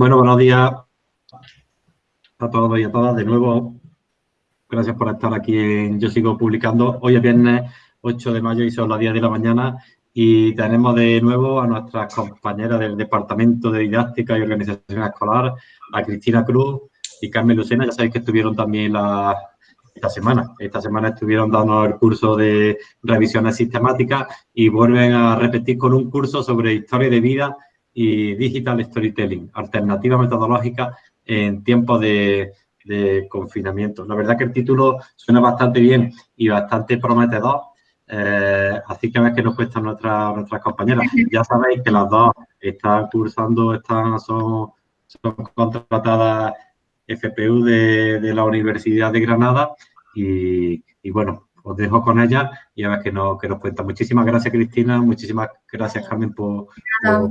Bueno, buenos días a todos y a todas. De nuevo, gracias por estar aquí en Yo Sigo Publicando. Hoy es viernes 8 de mayo y son las 10 de la mañana y tenemos de nuevo a nuestras compañeras del Departamento de Didáctica y Organización Escolar, a Cristina Cruz y Carmen Lucena. Ya sabéis que estuvieron también esta semana. Esta semana estuvieron dando el curso de revisiones sistemáticas y vuelven a repetir con un curso sobre historia de vida y Digital Storytelling, alternativa metodológica en tiempos de, confinamiento. La verdad que el título suena bastante bien y bastante prometedor, eh, así que a ver qué nos cuesta nuestra, nuestras compañeras. Ya sabéis que las dos están cursando, están, son, son contratadas FPU de, la Universidad de Granada y, y bueno, os dejo con ella y a ver qué nos, nos cuenta. Muchísimas gracias, Cristina. Muchísimas gracias, Carmen, por,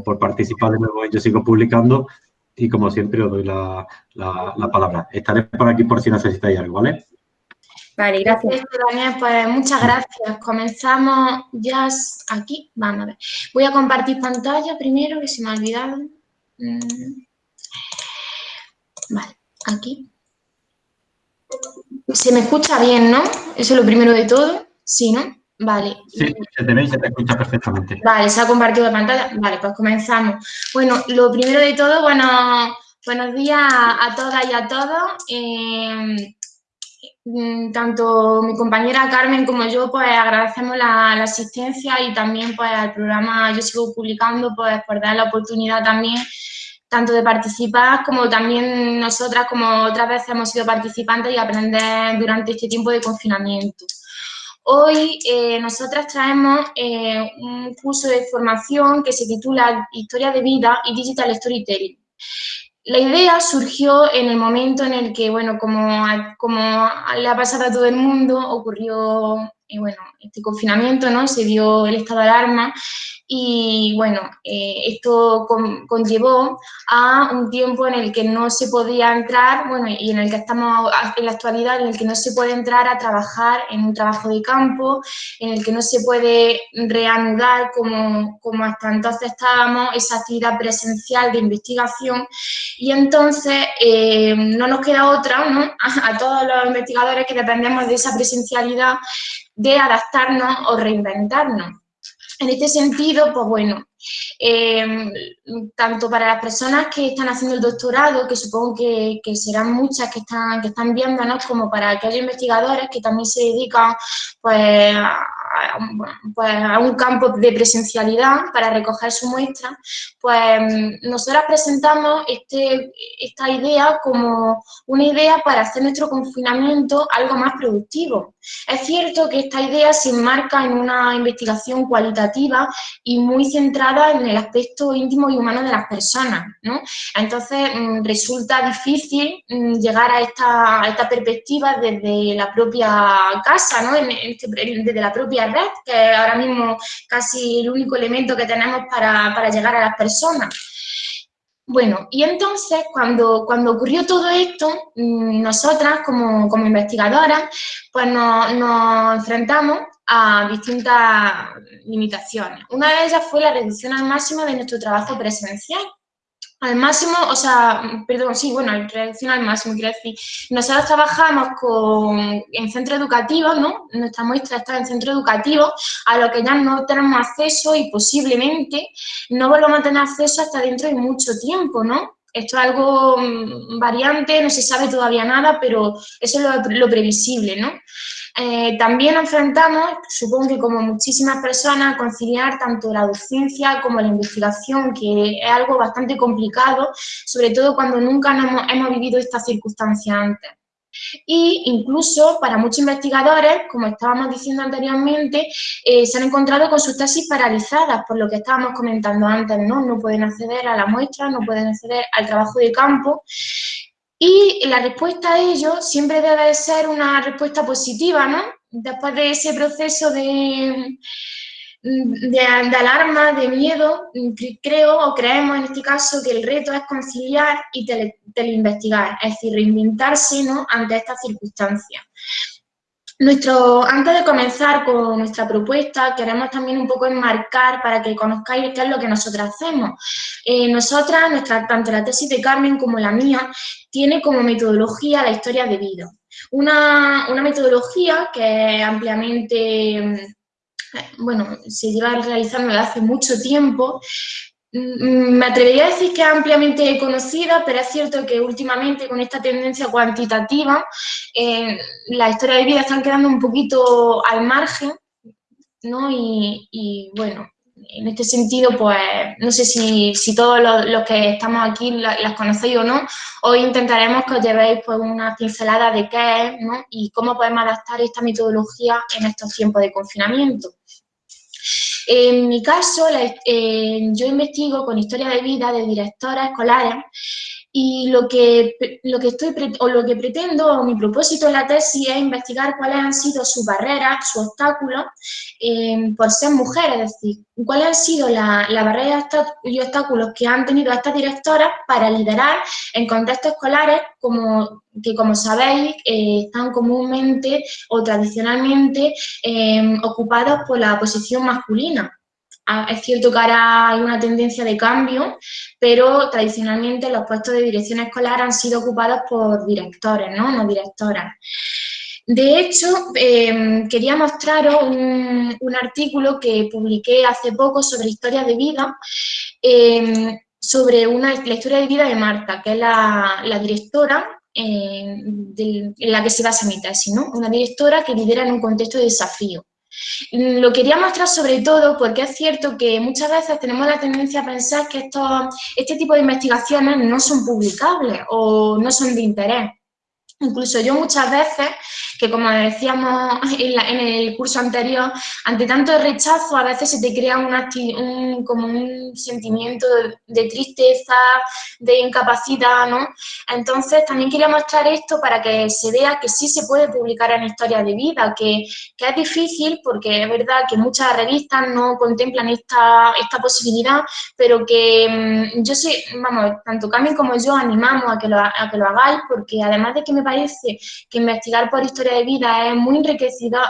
por, participar de nuevo Yo Sigo Publicando. Y como siempre, os doy la, la, palabra. Estaré por aquí por si necesitáis algo, ¿vale? Vale, gracias. Daniel, pues muchas gracias. Comenzamos ya aquí. Vamos a ver. Voy a compartir pantalla primero, que se me ha olvidado. Mm. Vale, aquí. Se me escucha bien, ¿no? Eso es lo primero de todo. Sí, ¿no? Vale. Sí, se te ve y se te escucha perfectamente. Vale, se ha compartido la pantalla. Vale, pues comenzamos. Bueno, lo primero de todo, bueno, buenos días a todas y a todos. Eh, mm, tanto mi compañera Carmen como yo, pues agradecemos la, asistencia y también pues al programa Yo Sigo Publicando, pues por dar la oportunidad también tanto de participar como también nosotras, como otras veces hemos sido participantes y aprender durante este tiempo de confinamiento. Hoy eh, nosotras traemos eh, un curso de formación que se titula Historia de Vida y Digital Storytelling. La idea surgió en el momento en el que, bueno, como, como le ha pasado a todo el mundo, ocurrió eh, bueno, este confinamiento, ¿no? Se dio el estado de alarma y bueno, eh, esto conllevó a un tiempo en el que no se podía entrar, bueno, y en el que estamos en la actualidad, en el que no se puede entrar a trabajar en un trabajo de campo, en el que no se puede reanudar como, como hasta entonces estábamos esa actividad presencial de investigación y entonces eh, no nos queda otra, ¿no? A, a todos los investigadores que dependemos de esa presencialidad de adaptarnos o reinventarnos. En este sentido, pues bueno, em, tanto para las personas que están haciendo el doctorado, que supongo que, serán muchas que están, que están viéndonos, como para aquellos investigadores que también se dedican pues, a, pues, a un campo de presencialidad para recoger su muestra, pues nosotras presentamos este, esta idea como una idea para hacer nuestro confinamiento algo más productivo. Es cierto que esta idea se enmarca en una investigación cualitativa y muy centrada en el aspecto íntimo y humano de las personas, ¿no? Entonces mm, resulta difícil mm, llegar a esta, esta perspectiva desde la propia casa, ¿no? Este, desde la propia red, que es ahora mismo casi el único elemento que tenemos para, para llegar a las personas. Bueno, y entonces cuando, cuando ocurrió todo esto, mm, nosotras como, como investigadoras, pues nos, nos enfrentamos a distintas limitaciones. Una de ellas fue la reducción al máximo de nuestro trabajo presencial al máximo, o sea, perdón, sí, bueno, reducción al máximo, quiero decir, nosotros trabajamos con, en centro educativo, ¿no? Nuestra muestra está en centro educativo, a lo que ya no tenemos acceso y posiblemente no volvamos a tener acceso hasta dentro de mucho tiempo, ¿no? Esto es algo mm, variante, no se sabe todavía nada, pero eso es lo previsible, ¿no? Eh, también enfrentamos, supongo que como muchísimas personas, conciliar tanto la docencia como la investigación, que es algo bastante complicado, sobre todo cuando nunca hemos, vivido esta circunstancia antes. Y incluso para muchos investigadores, como estábamos diciendo anteriormente, eh, se han encontrado con sus tesis paralizadas, por lo que estábamos comentando antes, ¿no? No pueden acceder a la muestra, no pueden acceder al trabajo de campo y la respuesta a ello siempre debe ser una respuesta positiva, ¿no? Después de ese proceso de, de, alarma, de miedo, creo o creemos en este caso que el reto es conciliar y teleinvestigar, es decir, reinventarse ¿no? ante estas circunstancias. Nuestro, antes de comenzar con nuestra propuesta, queremos también un poco enmarcar para que conozcáis qué es lo que nosotras hacemos. Eh, nosotras, nuestra, tanto la tesis de Carmen como la mía, tiene como metodología la historia de vida. Una, una metodología que ampliamente, mm, bueno, se lleva realizando desde hace mucho tiempo, me atrevería a decir que es ampliamente conocida, pero es cierto que últimamente con esta tendencia cuantitativa, eh, las historias de vida están quedando un poquito al margen, ¿no? Y, bueno, en este sentido, pues no sé si, todos los, que estamos aquí las, conocéis o no, hoy intentaremos que os llevéis pues, una pincelada de qué es ¿no? y cómo podemos adaptar esta metodología en estos tiempos de confinamiento. En mi caso, eh, yo investigo con historia de vida de directoras escolares y lo que, lo que estoy o lo que pretendo, o mi propósito en la tesis es investigar cuáles han sido sus barreras, sus obstáculos eh, por ser mujeres, es decir, cuáles han sido las barreras y obstáculos que han tenido estas directoras para liderar en contextos escolares como, que, como sabéis, eh, están comúnmente o tradicionalmente eh, ocupados por la posición masculina. Es cierto que ahora hay una tendencia de cambio, pero tradicionalmente los puestos de dirección escolar han sido ocupados por directores, no, no directoras. De hecho, em, quería mostraros un, artículo que publiqué hace poco sobre historia de vida, em, sobre una, la historia de vida de Marta, que es la, directora em, en la que se basa mi tesis, ¿no? Una directora que lidera en un contexto de desafío. Lo quería mostrar sobre todo porque es cierto que muchas veces tenemos la tendencia a pensar que estos, este tipo de investigaciones no son publicables o no son de interés. Incluso yo muchas veces, que como decíamos en, el curso anterior, ante tanto rechazo a veces se te crea un, como un sentimiento de, tristeza, de incapacidad, ¿no? Entonces también quería mostrar esto para que se vea que sí se puede publicar en historia de vida, que, que es difícil porque es verdad que muchas revistas no contemplan esta, esta posibilidad, pero que mm, yo sí, vamos, tanto Carmen como yo animamos a que lo, a que lo hagáis porque además de que me parece que investigar por historia de vida es muy enriquecedor,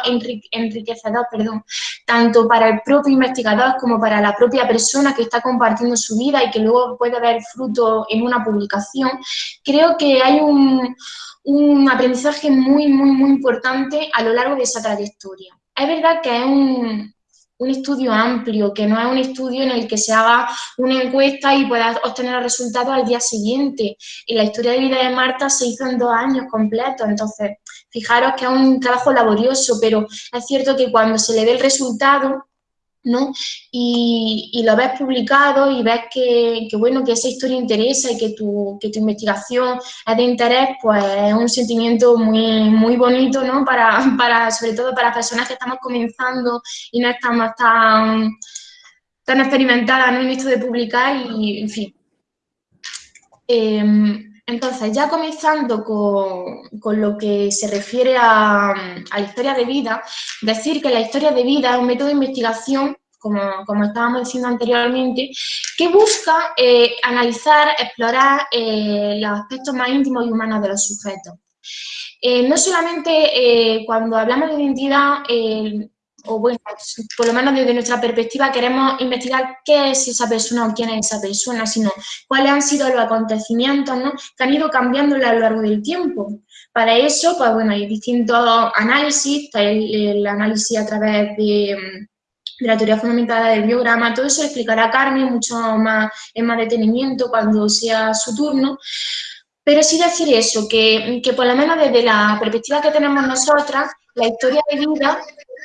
enriquecedor perdón, tanto para el propio investigador como para la propia persona que está compartiendo su vida y que luego puede ver fruto en una publicación, creo que hay un, un aprendizaje muy, muy, muy importante a lo largo de esa trayectoria. Es verdad que es un, un estudio amplio, que no es un estudio en el que se haga una encuesta y puedas obtener los resultados al día siguiente. Y la historia de vida de Marta se hizo en dos años completos, entonces fijaros que es un trabajo laborioso, pero es cierto que cuando se le ve el resultado, ¿no? Y, lo ves publicado y ves que, bueno, que esa historia interesa y que tu, que tu investigación es de interés, pues es un sentimiento muy, muy bonito, ¿no? Para, para, sobre todo para personas que estamos comenzando y no estamos tan, tan experimentadas en esto de publicar y, en fin. Em, entonces, ya comenzando con, lo que se refiere a, la historia de vida, decir que la historia de vida es un método de investigación, como, estábamos diciendo anteriormente, que busca eh, analizar, explorar eh, los aspectos más íntimos y humanos de los sujetos. Eh, no solamente cuando hablamos de identidad o bueno, por lo menos desde nuestra perspectiva queremos investigar qué es esa persona o quién es esa persona, sino cuáles han sido los acontecimientos que han ido cambiando a lo largo del tiempo. Para eso, pues bueno, hay distintos análisis, el, análisis a través de, la teoría fundamental del biograma, todo eso explicará Carmen mucho más en más detenimiento cuando sea su turno, pero sí decir eso, que, que por lo menos desde la perspectiva que tenemos nosotras, la historia de vida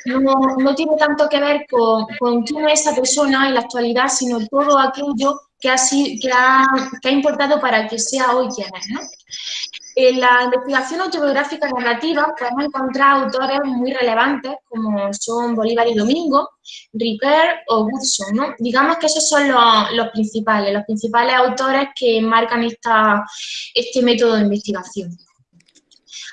no, tiene tanto que ver con, con, quién es esa persona en la actualidad, sino todo aquello que ha, que ha, que ha importado para que sea hoy quien es. ¿no? En la investigación autobiográfica narrativa podemos encontrar autores muy relevantes como son Bolívar y Domingo, Riper o Woodson. ¿no? Digamos que esos son los, los, principales, los principales autores que marcan esta, este método de investigación.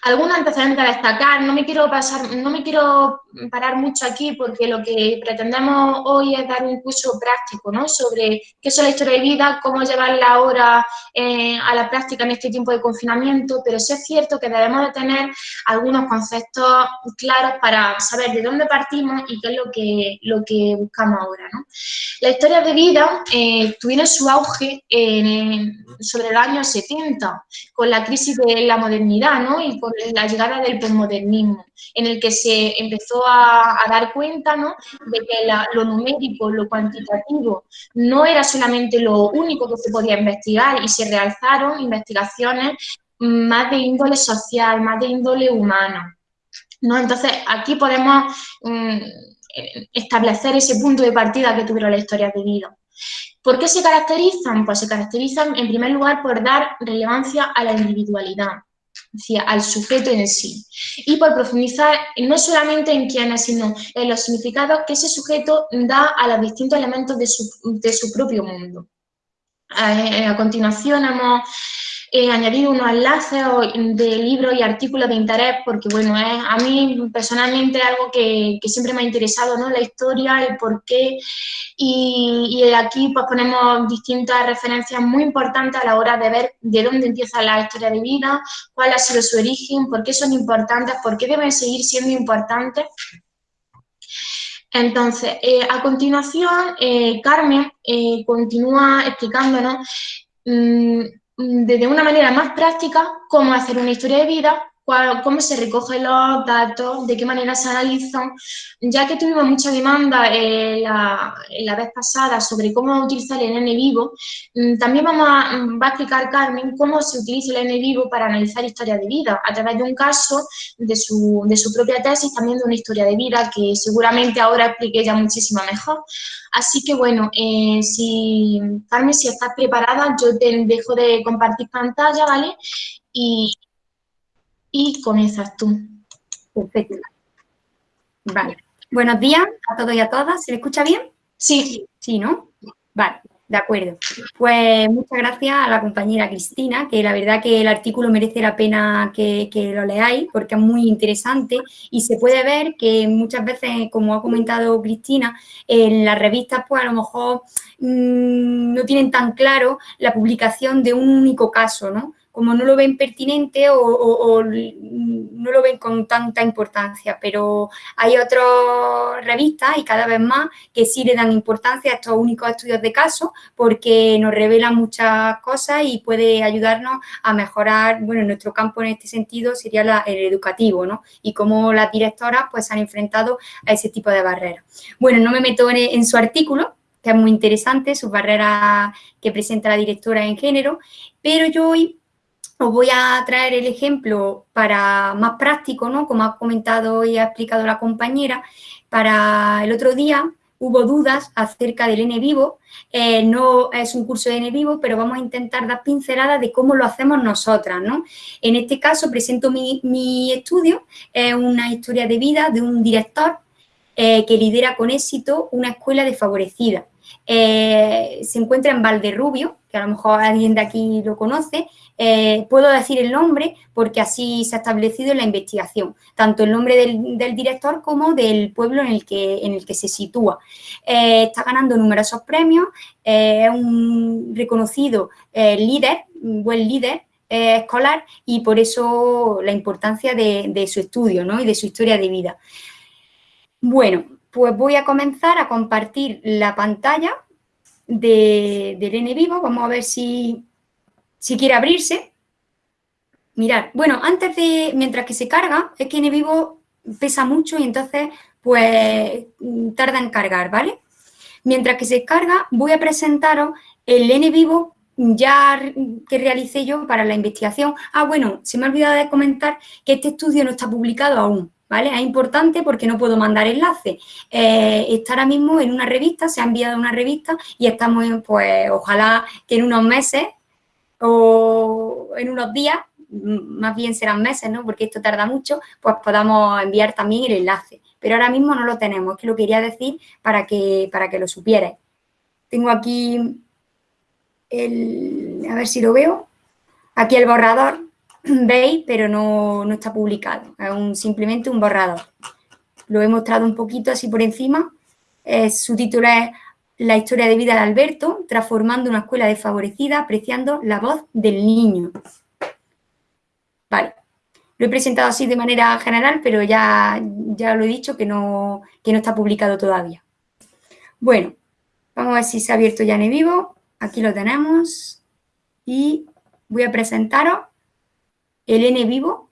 Algunos antecedentes a destacar, no me quiero pasar, no me quiero parar mucho aquí porque lo que pretendemos hoy es dar un curso práctico, ¿no? Sobre qué es la historia de vida, cómo llevarla ahora eh, a la práctica en este tiempo de confinamiento, pero sí es cierto que debemos de tener algunos conceptos claros para saber de dónde partimos y qué es lo que, lo que buscamos ahora, ¿no? La historia de vida eh, tuvieron su auge sobre el año 70, con la crisis de la modernidad, ¿no? Y con la llegada del posmodernismo, en el que se empezó a, dar cuenta de que lo numérico, lo cuantitativo, no era solamente lo único que se podía investigar y se realzaron investigaciones más de índole social, más de índole humana. ¿no? Entonces, aquí podemos mm, establecer ese punto de partida que tuvieron la historia de vida. ¿Por qué se caracterizan? Pues se caracterizan en primer lugar por dar relevancia a la individualidad, al sujeto en sí. Y por profundizar no solamente en quién es, sino en los significados que ese sujeto da a los distintos elementos de su, propio mundo. A, a continuación hemos He añadido unos enlaces de libros y artículos de interés porque, bueno, es a mí personalmente algo que, siempre me ha interesado, ¿no? La historia, el porqué y, y, aquí pues ponemos distintas referencias muy importantes a la hora de ver de dónde empieza la historia de vida, cuál ha sido su origen, por qué son importantes, por qué deben seguir siendo importantes. Entonces, eh, a continuación, eh, Carmen eh, continúa explicándonos mmm, de una manera más práctica cómo hacer una historia de vida, cómo se recogen los datos, de qué manera se analizan, ya que tuvimos mucha demanda eh, la, vez pasada sobre cómo utilizar el N vivo, mm, también vamos a, mm, va a explicar Carmen cómo se utiliza el N vivo para analizar historias de vida, a través de un caso de su, de su propia tesis, también de una historia de vida que seguramente ahora explique ya muchísimo mejor. Así que bueno, eh, si Carmen, si estás preparada, yo te dejo de compartir pantalla, ¿vale? Y, y comienzas tú. Perfecto. Vale. Buenos días a todos y a todas. ¿Se me escucha bien? Sí. Sí, ¿no? Vale, de acuerdo. Pues muchas gracias a la compañera Cristina, que la verdad que el artículo merece la pena que, lo leáis porque es muy interesante y se puede ver que muchas veces, como ha comentado Cristina, en las revistas pues a lo mejor mm, no tienen tan claro la publicación de un único caso, ¿no? Como no lo ven pertinente o, no lo ven con tanta importancia, pero hay otras revistas y cada vez más que sí le dan importancia a estos únicos estudios de caso porque nos revelan muchas cosas y puede ayudarnos a mejorar, bueno, nuestro campo en este sentido sería el educativo, ¿no? Y cómo las directoras pues han enfrentado a ese tipo de barreras. Bueno, no me meto en su artículo, que es muy interesante, sus barreras que presenta la directora en género, pero yo hoy os voy a traer el ejemplo para más práctico, ¿no? Como ha comentado y ha explicado la compañera, para el otro día hubo dudas acerca del N vivo, eh, no es un curso de N vivo, pero vamos a intentar dar pinceladas de cómo lo hacemos nosotras, ¿no? En este caso presento mi, estudio, es una historia de vida de un director eh, que lidera con éxito una escuela desfavorecida. Eh, se encuentra en Valderrubio, que a lo mejor alguien de aquí lo conoce, eh, puedo decir el nombre porque así se ha establecido en la investigación, tanto el nombre del, director como del pueblo en el que, en el que se sitúa. Eh, está ganando numerosos premios, es un reconocido líder, un buen líder escolar y por eso la importancia de, su estudio y de su historia de vida. Bueno, pues voy a comenzar a compartir la pantalla de, del N vivo. Vamos a ver si, si quiere abrirse. Mirad, bueno, antes de, mientras que se carga, es que N vivo pesa mucho y entonces pues tarda en cargar, ¿vale? Mientras que se carga, voy a presentaros el N vivo ya que realicé yo para la investigación. Ah, bueno, se me ha olvidado de comentar que este estudio no está publicado aún, ¿vale? Es importante porque no puedo mandar enlace. Eh, está ahora mismo en una revista, se ha enviado a una revista y estamos, pues, ojalá que en unos meses o en unos días, más bien serán meses, ¿no? Porque esto tarda mucho, pues podamos enviar también el enlace. Pero ahora mismo no lo tenemos, es que lo quería decir para que, para que lo supierais. Tengo aquí el, a ver si lo veo, aquí el borrador veis, pero no, está publicado, es simplemente un borrador. Lo he mostrado un poquito así por encima, su título es La historia de vida de Alberto, transformando una escuela desfavorecida, apreciando la voz del niño. Vale, lo he presentado así de manera general, pero ya, ya lo he dicho que no, que no está publicado todavía. Bueno, vamos a ver si se ha abierto ya en vivo. Aquí lo tenemos. Y voy a presentaros el N vivo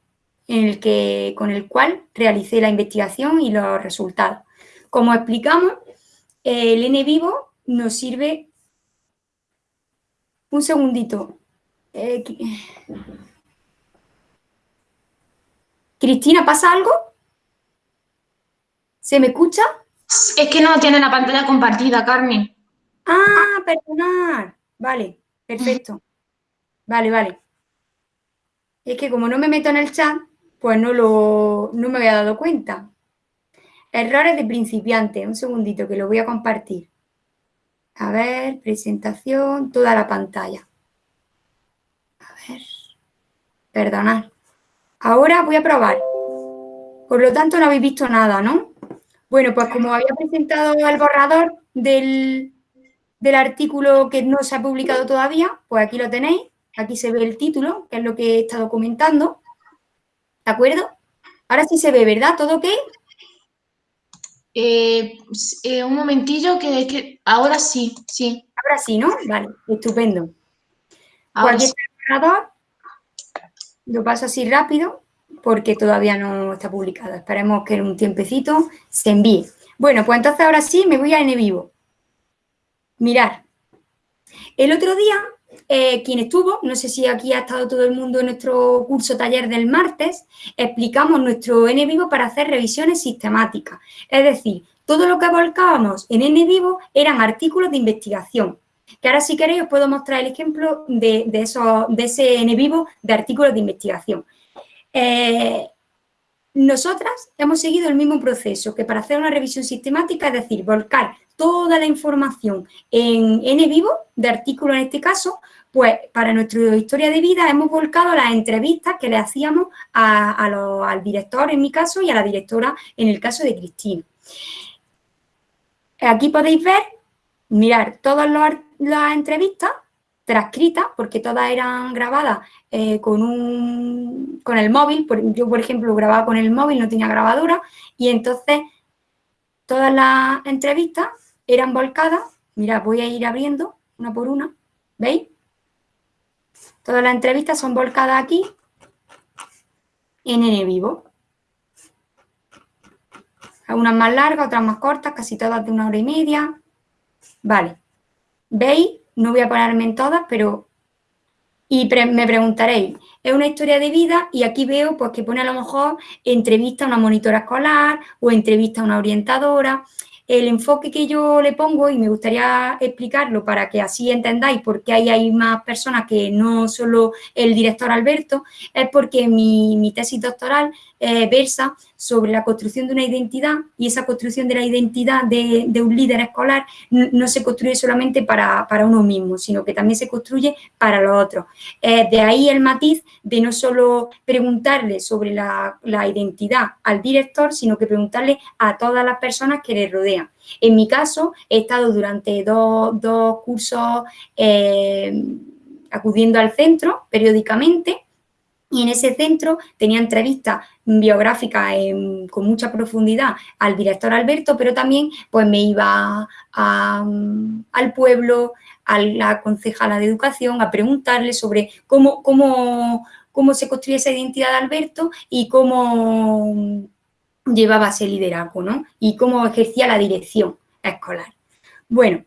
en el que, con el cual realicé la investigación y los resultados. Como explicamos, el N vivo nos sirve... Un segundito. Eh, Cristina, ¿pasa algo? ¿Se me escucha? Es que no tiene la pantalla compartida, Carmen. Ah, perdonad. Vale, perfecto. Vale, vale. Es que como no me meto en el chat, pues no, lo, no me había dado cuenta. Errores de principiante. Un segundito que lo voy a compartir. A ver, presentación, toda la pantalla. A ver. Perdonad. Ahora voy a probar. Por lo tanto, no habéis visto nada, ¿no? Bueno, pues como había presentado el borrador del, del artículo que no se ha publicado todavía, pues aquí lo tenéis. Aquí se ve el título, que es lo que he estado comentando. ¿De acuerdo? Ahora sí se ve, ¿verdad? ¿Todo ok? Eh, eh, un momentillo, que, que ahora sí, sí. Ahora sí, ¿no? Vale, estupendo. Ahora el borrador. Lo paso así rápido porque todavía no está publicado. Esperemos que en un tiempecito se envíe. Bueno, pues entonces ahora sí me voy a N vivo. Mirar. El otro día, eh, quien estuvo, no sé si aquí ha estado todo el mundo en nuestro curso taller del martes, explicamos nuestro N vivo para hacer revisiones sistemáticas. Es decir, todo lo que volcábamos en N vivo eran artículos de investigación que ahora si queréis os puedo mostrar el ejemplo de, de, de ese N vivo de artículos de investigación. Eh, nosotras hemos seguido el mismo proceso que para hacer una revisión sistemática, es decir, volcar toda la información en N vivo, de artículos en este caso, pues para nuestra historia de vida hemos volcado las entrevistas que le hacíamos al director en mi caso y a la directora en el caso de Cristina. Aquí podéis ver, mirar todos los, las entrevistas transcritas, porque todas eran grabadas eh, con, un, con el móvil, yo por ejemplo grababa con el móvil, no tenía grabadora, y entonces todas las entrevistas eran volcadas, mira, voy a ir abriendo una por una, ¿veis? Todas las entrevistas son volcadas aquí en N vivo. Algunas más largas, otras más cortas, casi todas de una hora y media. Vale. ¿Veis? No voy a ponerme en todas, pero... Y me preguntaréis, es una historia de vida y aquí veo pues que pone a lo mejor entrevista a una monitora escolar o entrevista a una orientadora el enfoque que yo le pongo, y me gustaría explicarlo para que así entendáis por qué hay, más personas que no solo el director Alberto, es porque mi, tesis doctoral eh, versa sobre la construcción de una identidad y esa construcción de la identidad de, un líder escolar no, se construye solamente para, uno mismo, sino que también se construye para los otros. Eh, de ahí el matiz de no solo preguntarle sobre la, la identidad al director, sino que preguntarle a todas las personas que le rodean en mi caso, he estado durante dos, cursos eh, acudiendo al centro periódicamente y en ese centro tenía entrevistas biográficas con mucha profundidad al director Alberto, pero también pues me iba al pueblo, a la concejala de educación, a preguntarle sobre cómo, cómo, cómo se construye esa identidad de Alberto y cómo llevaba ese liderazgo, ¿no? Y cómo ejercía la dirección escolar. Bueno,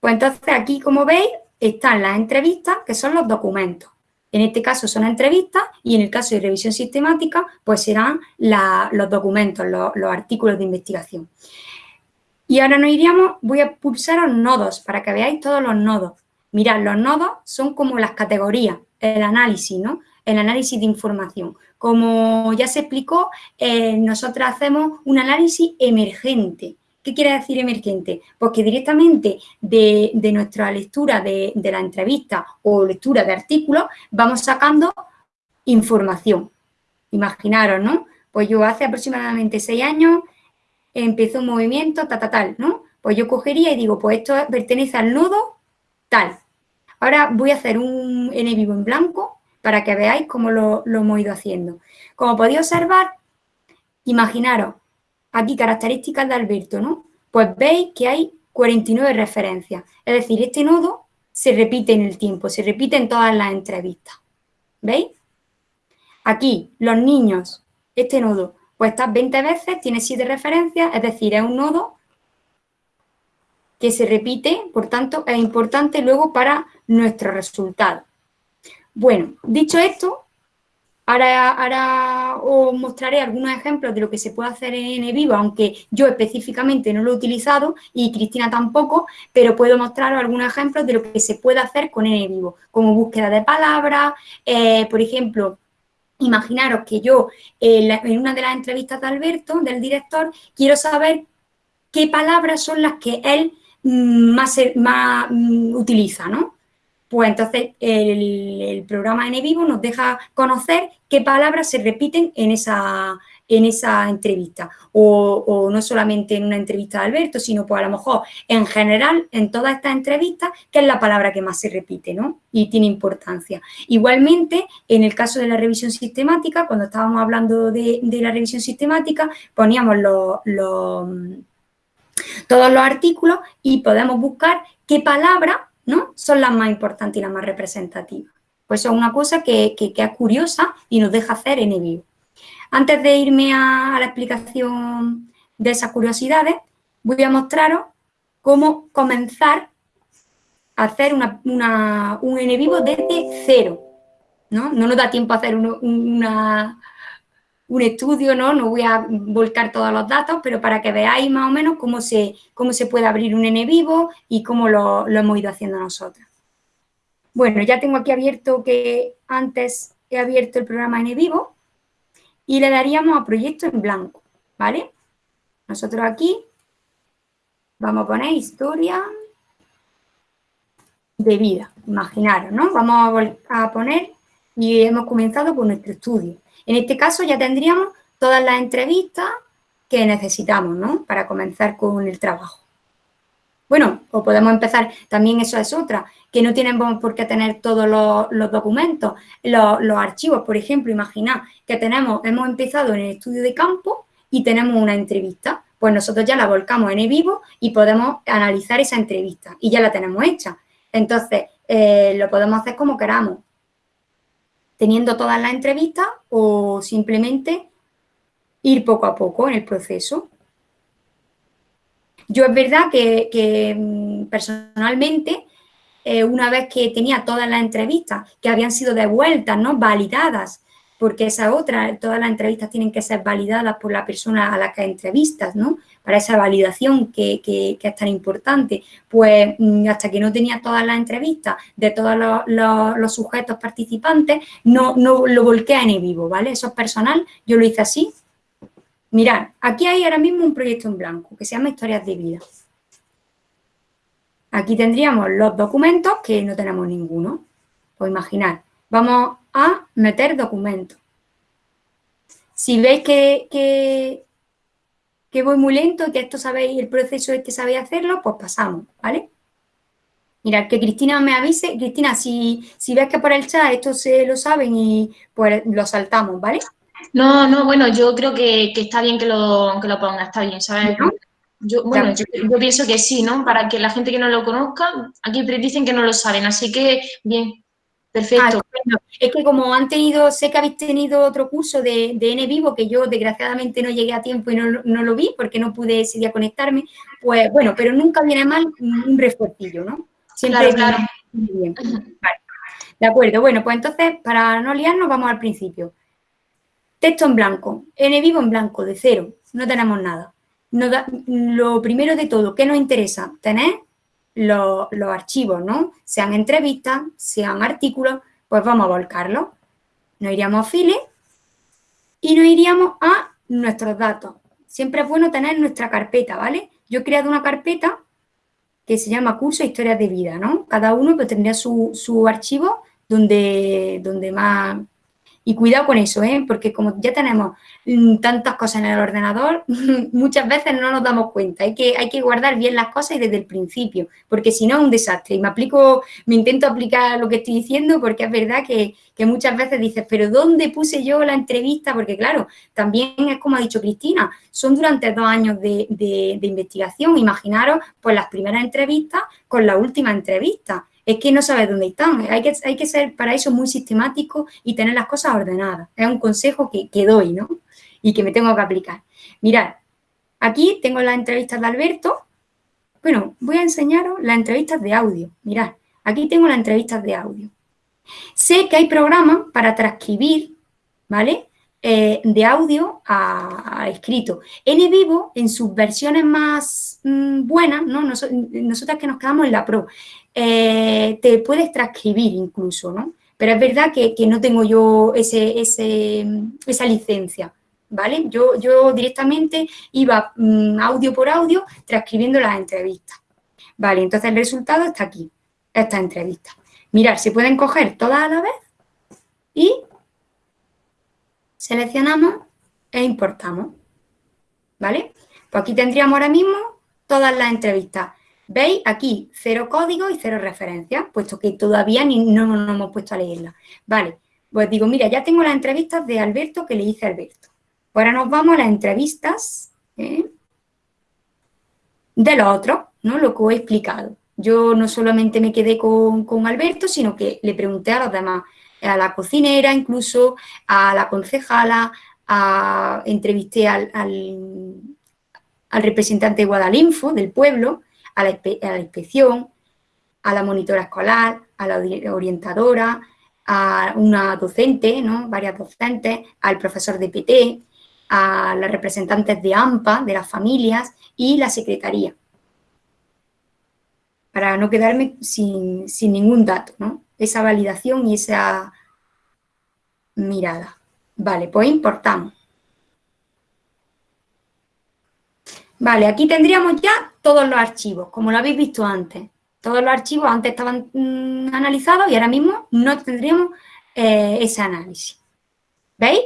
pues entonces aquí, como veis, están las entrevistas, que son los documentos. En este caso son entrevistas y en el caso de revisión sistemática, pues serán los documentos, los, artículos de investigación. Y ahora nos iríamos, voy a pulsar los nodos para que veáis todos los nodos. Mirad, los nodos son como las categorías, el análisis, ¿no? El análisis de información. Como ya se explicó, eh, nosotros hacemos un análisis emergente. ¿Qué quiere decir emergente? Pues que directamente de, nuestra lectura de, la entrevista o lectura de artículos vamos sacando información. Imaginaros, ¿no? Pues yo hace aproximadamente seis años empezó un movimiento, ta, ta, tal, ¿no? Pues yo cogería y digo, pues esto pertenece al nodo tal. Ahora voy a hacer un N vivo en blanco para que veáis cómo lo, lo hemos ido haciendo. Como podéis observar, imaginaros, aquí características de Alberto, ¿no? Pues veis que hay 49 referencias. Es decir, este nodo se repite en el tiempo, se repite en todas las entrevistas. ¿Veis? Aquí, los niños, este nodo, pues está 20 veces, tiene 7 referencias, es decir, es un nodo que se repite, por tanto, es importante luego para nuestro resultado. Bueno, dicho esto, Ahora, os mostraré algunos ejemplos de lo que se puede hacer en Vivo, aunque yo específicamente no lo he utilizado y Cristina tampoco, pero puedo mostraros algunos ejemplos de lo que se puede hacer con Vivo, como búsqueda de palabras, eh, por ejemplo, imaginaros que yo en una de las entrevistas de Alberto, del director, quiero saber qué palabras son las que él mm, más, más mm, utiliza, ¿no? Pues entonces el, programa N Vivo nos deja conocer qué palabras se repiten en esa, en esa entrevista. O, no solamente en una entrevista de Alberto, sino pues a lo mejor en general, en todas estas entrevistas, qué es la palabra que más se repite, ¿no? Y tiene importancia. Igualmente, en el caso de la revisión sistemática, cuando estábamos hablando de, la revisión sistemática, poníamos todos los artículos y podemos buscar qué palabra ¿no? Son las más importantes y las más representativas. Pues es una cosa que, es curiosa y nos deja hacer en vivo. Antes de irme a, la explicación de esas curiosidades, voy a mostraros cómo comenzar a hacer una, un en vivo desde cero. ¿no? no nos da tiempo a hacer una, un estudio, ¿no? No voy a volcar todos los datos, pero para que veáis más o menos cómo se, cómo se puede abrir un N vivo y cómo lo, hemos ido haciendo nosotros. Bueno, ya tengo aquí abierto que antes he abierto el programa N vivo y le daríamos a proyecto en blanco, ¿vale? Nosotros aquí vamos a poner historia de vida, imaginaros, ¿no? Vamos a poner y hemos comenzado con nuestro estudio. En este caso ya tendríamos todas las entrevistas que necesitamos, ¿no? Para comenzar con el trabajo. Bueno, o podemos empezar, también eso es otra, que no tenemos por qué tener todos los, documentos, los, archivos, por ejemplo, imaginad que tenemos, hemos empezado en el estudio de campo y tenemos una entrevista, pues nosotros ya la volcamos en vivo y podemos analizar esa entrevista y ya la tenemos hecha. Entonces, eh, lo podemos hacer como queramos teniendo todas las entrevistas o simplemente ir poco a poco en el proceso. Yo es verdad que, mm, personalmente, eh, una vez que tenía todas las entrevistas que habían sido devueltas, ¿no? validadas porque esa otra, todas las entrevistas tienen que ser validadas por la persona a la que entrevistas, ¿no? Para esa validación que, es tan importante. Pues mm, hasta que no tenía todas las entrevistas de todos los, sujetos participantes, no, lo volqué en vivo, ¿vale? Eso es personal, yo lo hice así. Mirad, aquí hay ahora mismo un proyecto en blanco que se llama Historias de Vida. Aquí tendríamos los documentos que no tenemos ninguno. Pues imaginar, vamos a meter documentos. Si veis que, que, voy muy lento que esto sabéis, el proceso es que sabéis hacerlo, pues pasamos, ¿vale? Mirad, que Cristina me avise. Cristina, si, si ves que por el chat esto se lo saben y pues lo saltamos, ¿vale? No, no, bueno, yo creo que, está bien que lo, que lo ponga, está bien, ¿sabes? Yo, bueno, yo, yo, pienso que sí, ¿no? Para que la gente que no lo conozca, aquí dicen que no lo saben, así que bien. Perfecto. Ah, es que como han tenido, sé que habéis tenido otro curso de, de N Vivo, que yo desgraciadamente no llegué a tiempo y no, lo vi porque no pude ese día conectarme, pues bueno, pero nunca viene mal un refuercillo, ¿no? Siempre claro, Bien. De acuerdo, bueno, pues entonces, para no liarnos, vamos al principio. Texto en blanco, N Vivo en blanco, de cero, no tenemos nada. lo primero de todo, ¿qué nos interesa? Tener los, archivos, ¿no? Sean entrevistas, sean artículos, pues vamos a volcarlos. Nos iríamos a File y nos iríamos a nuestros datos. Siempre es bueno tener nuestra carpeta, ¿vale? Yo he creado una carpeta que se llama Curso Historias de Vida, ¿no? Cada uno pues, tendría su, archivo donde, donde más Y cuidado con eso, ¿eh? porque como ya tenemos mm, tantas cosas en el ordenador, muchas veces no nos damos cuenta. Hay que, hay que guardar bien las cosas y desde el principio, porque si no es un desastre. Y me aplico, me intento aplicar lo que estoy diciendo porque es verdad que, muchas veces dices, pero ¿dónde puse yo la entrevista? Porque claro, también es como ha dicho Cristina, son durante dos años de, de investigación. Imaginaros, pues las primeras entrevistas con la última entrevista es que no sabes dónde están. Hay que, hay que ser para eso muy sistemático y tener las cosas ordenadas. Es un consejo que, que doy, ¿no? Y que me tengo que aplicar. Mirad, aquí tengo las entrevistas de Alberto. Bueno, voy a enseñaros las entrevistas de audio. Mirad, aquí tengo las entrevistas de audio. Sé que hay programas para transcribir, ¿vale? Eh, de audio a, escrito. En vivo, en sus versiones más mm, buenas, ¿no? nosotras que nos quedamos en la Pro, eh, te puedes transcribir incluso, ¿no? Pero es verdad que, no tengo yo esa licencia, ¿vale? Yo, yo directamente iba mm, audio por audio transcribiendo las entrevistas. Vale, entonces el resultado está aquí, esta entrevista. Mirar, se pueden coger todas a la vez y seleccionamos e importamos, ¿vale? Pues aquí tendríamos ahora mismo todas las entrevistas. ¿Veis? Aquí cero código y cero referencias, puesto que todavía ni, no nos hemos puesto a leerla. Vale, pues digo, mira, ya tengo las entrevistas de Alberto que le hice a Alberto. Ahora nos vamos a las entrevistas ¿eh? de los otros, ¿no? Lo que he explicado. Yo no solamente me quedé con, Alberto, sino que le pregunté a los demás, a la cocinera incluso, a la concejala, entrevisté al, al representante de Guadalinfo, del pueblo, a la, inspección, a la monitora escolar, a la orientadora, a una docente, ¿no? varias docentes, al profesor de PT, a las representantes de AMPA, de las familias y la secretaría. Para no quedarme sin, sin ningún dato, ¿no? Esa validación y esa mirada. Vale, pues importamos. Vale, aquí tendríamos ya todos los archivos, como lo habéis visto antes. Todos los archivos antes estaban mm, analizados y ahora mismo no tendríamos eh, ese análisis. ¿Veis?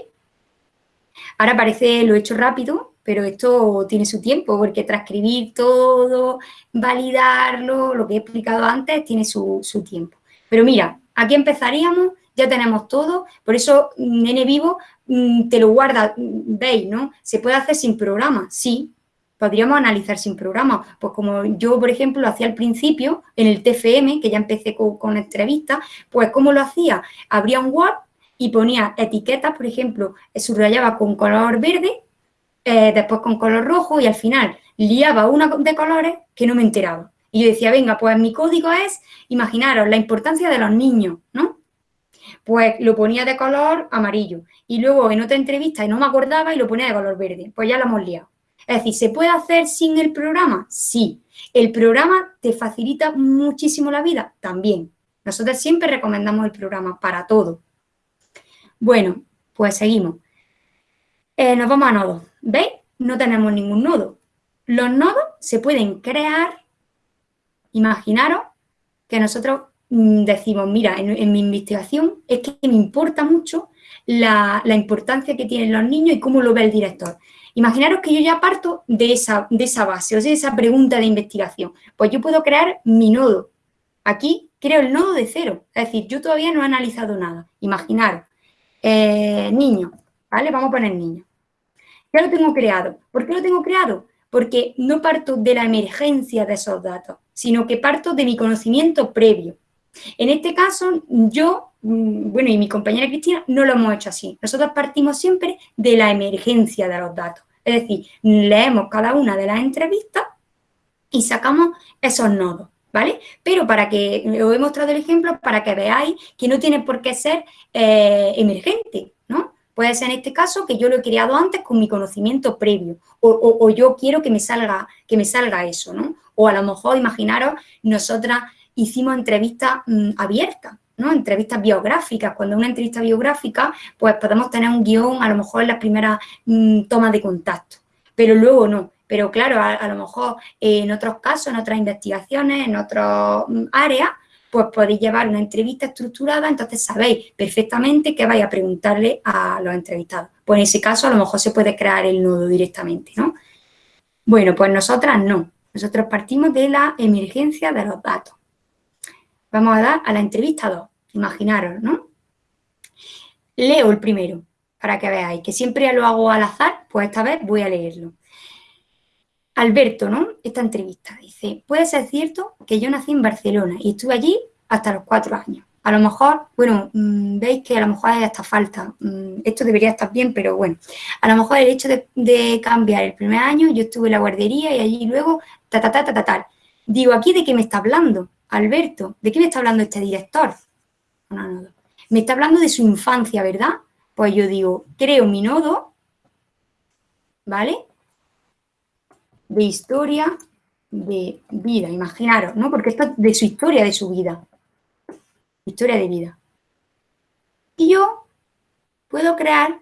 Ahora parece lo he hecho rápido, pero esto tiene su tiempo, porque transcribir todo, validarlo, lo que he explicado antes, tiene su, su tiempo. Pero mira, aquí empezaríamos, ya tenemos todo, por eso mm, N Vivo mm, te lo guarda, veis, ¿no? ¿Se puede hacer sin programa? Sí, podríamos analizar sin programa. Pues como yo, por ejemplo, lo hacía al principio, en el TFM, que ya empecé con, entrevistas, pues ¿cómo lo hacía? Abría un Word y ponía etiquetas, por ejemplo, eh, subrayaba con color verde, eh, después con color rojo y al final liaba una de colores que no me enteraba. Y yo decía, venga, pues mi código es, imaginaros, la importancia de los niños, ¿no? Pues lo ponía de color amarillo. Y luego en otra entrevista y no me acordaba y lo ponía de color verde. Pues ya lo hemos liado. Es decir, ¿se puede hacer sin el programa? Sí. ¿El programa te facilita muchísimo la vida? También. Nosotros siempre recomendamos el programa para todo. Bueno, pues seguimos. Eh, nos vamos a nodos. ¿Veis? No tenemos ningún nodo. Los nodos se pueden crear, imaginaros que nosotros mm, decimos, mira, en, mi investigación es que me importa mucho la, la, importancia que tienen los niños y cómo lo ve el director. Imaginaros que yo ya parto de esa, de esa base, o sea, de esa pregunta de investigación. Pues yo puedo crear mi nodo. Aquí creo el nodo de cero, es decir, yo todavía no he analizado nada. Imaginaros, eh, niño, ¿vale? Vamos a poner niño. Ya lo tengo creado. ¿Por qué lo tengo creado? Porque no parto de la emergencia de esos datos, sino que parto de mi conocimiento previo. En este caso, yo, mm, bueno, y mi compañera Cristina, no lo hemos hecho así. Nosotros partimos siempre de la emergencia de los datos. Es decir, leemos cada una de las entrevistas y sacamos esos nodos, ¿vale? Pero para que, os he mostrado el ejemplo para que veáis que no tiene por qué ser eh, emergente, ¿no? Puede ser en este caso que yo lo he creado antes con mi conocimiento previo o, yo quiero que me, salga, que me salga eso, ¿no? O a lo mejor, imaginaros, nosotras hicimos entrevistas mm, abiertas, ¿no? Entrevistas biográficas. Cuando una entrevista biográfica, pues podemos tener un guion a lo mejor en las primeras mm, tomas de contacto, pero luego no. Pero claro, a, lo mejor en otros casos, en otras investigaciones, en otras mm, áreas, pues podéis llevar una entrevista estructurada, entonces sabéis perfectamente qué vais a preguntarle a los entrevistados. Pues en ese caso a lo mejor se puede crear el nodo directamente, ¿no? Bueno, pues nosotras no. Nosotros partimos de la emergencia de los datos. Vamos a dar a la entrevista 2, imaginaros, ¿no? Leo el primero, para que veáis, que siempre lo hago al azar, pues esta vez voy a leerlo. Alberto, ¿no? Esta entrevista dice, puede ser cierto que yo nací en Barcelona y estuve allí hasta los cuatro años. A lo mejor, bueno, mm, veis que a lo mejor hay hasta falta. Mm, esto debería estar bien, pero bueno. A lo mejor el hecho de, cambiar el primer año, yo estuve en la guardería y allí luego, ta, ta, ta, ta, ta, tal. Digo, ¿aquí de qué me está hablando, Alberto? ¿De qué me está hablando este director? No, no. Me está hablando de su infancia, ¿verdad? Pues yo digo, creo mi nodo, ¿vale? de historia de vida, imaginaros, ¿no? Porque esto es de su historia, de su vida. Historia de vida. Y yo puedo crear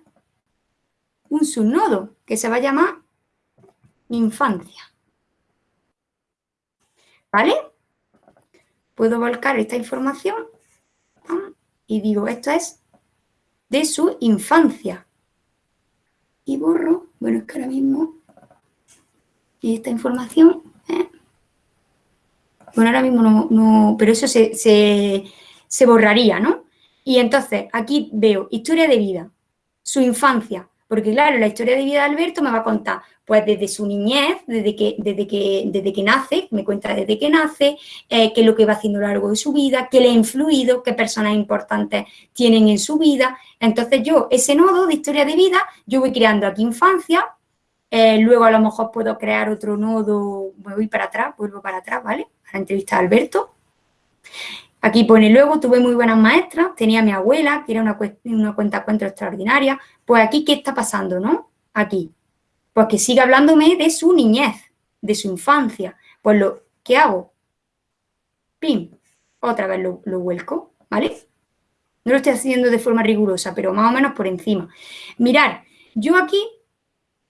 un subnodo que se va a llamar infancia. ¿Vale? Puedo volcar esta información y digo, esto es de su infancia. Y borro, bueno, es que ahora mismo esta información, ¿eh? bueno, ahora mismo no, pero eso se, se, borraría, ¿no? Y entonces, aquí veo historia de vida, su infancia, porque claro, la historia de vida de Alberto me va a contar, pues desde su niñez, desde que, desde que, desde que nace, me cuenta desde que nace, eh, qué es lo que va haciendo a lo largo de su vida, qué le ha influido, qué personas importantes tienen en su vida. Entonces yo, ese nodo de historia de vida, yo voy creando aquí infancia, eh, luego a lo mejor puedo crear otro nodo, me voy para atrás, vuelvo para atrás, ¿vale? A la entrevista de Alberto. Aquí pone, luego tuve muy buenas maestras, tenía mi abuela, que era una, una cuenta cuento extraordinaria. Pues aquí, ¿qué está pasando, no? Aquí. Pues que sigue hablándome de su niñez, de su infancia. Pues lo, ¿qué hago? Pim, otra vez lo, vuelco, ¿vale? No lo estoy haciendo de forma rigurosa, pero más o menos por encima. Mirar, yo aquí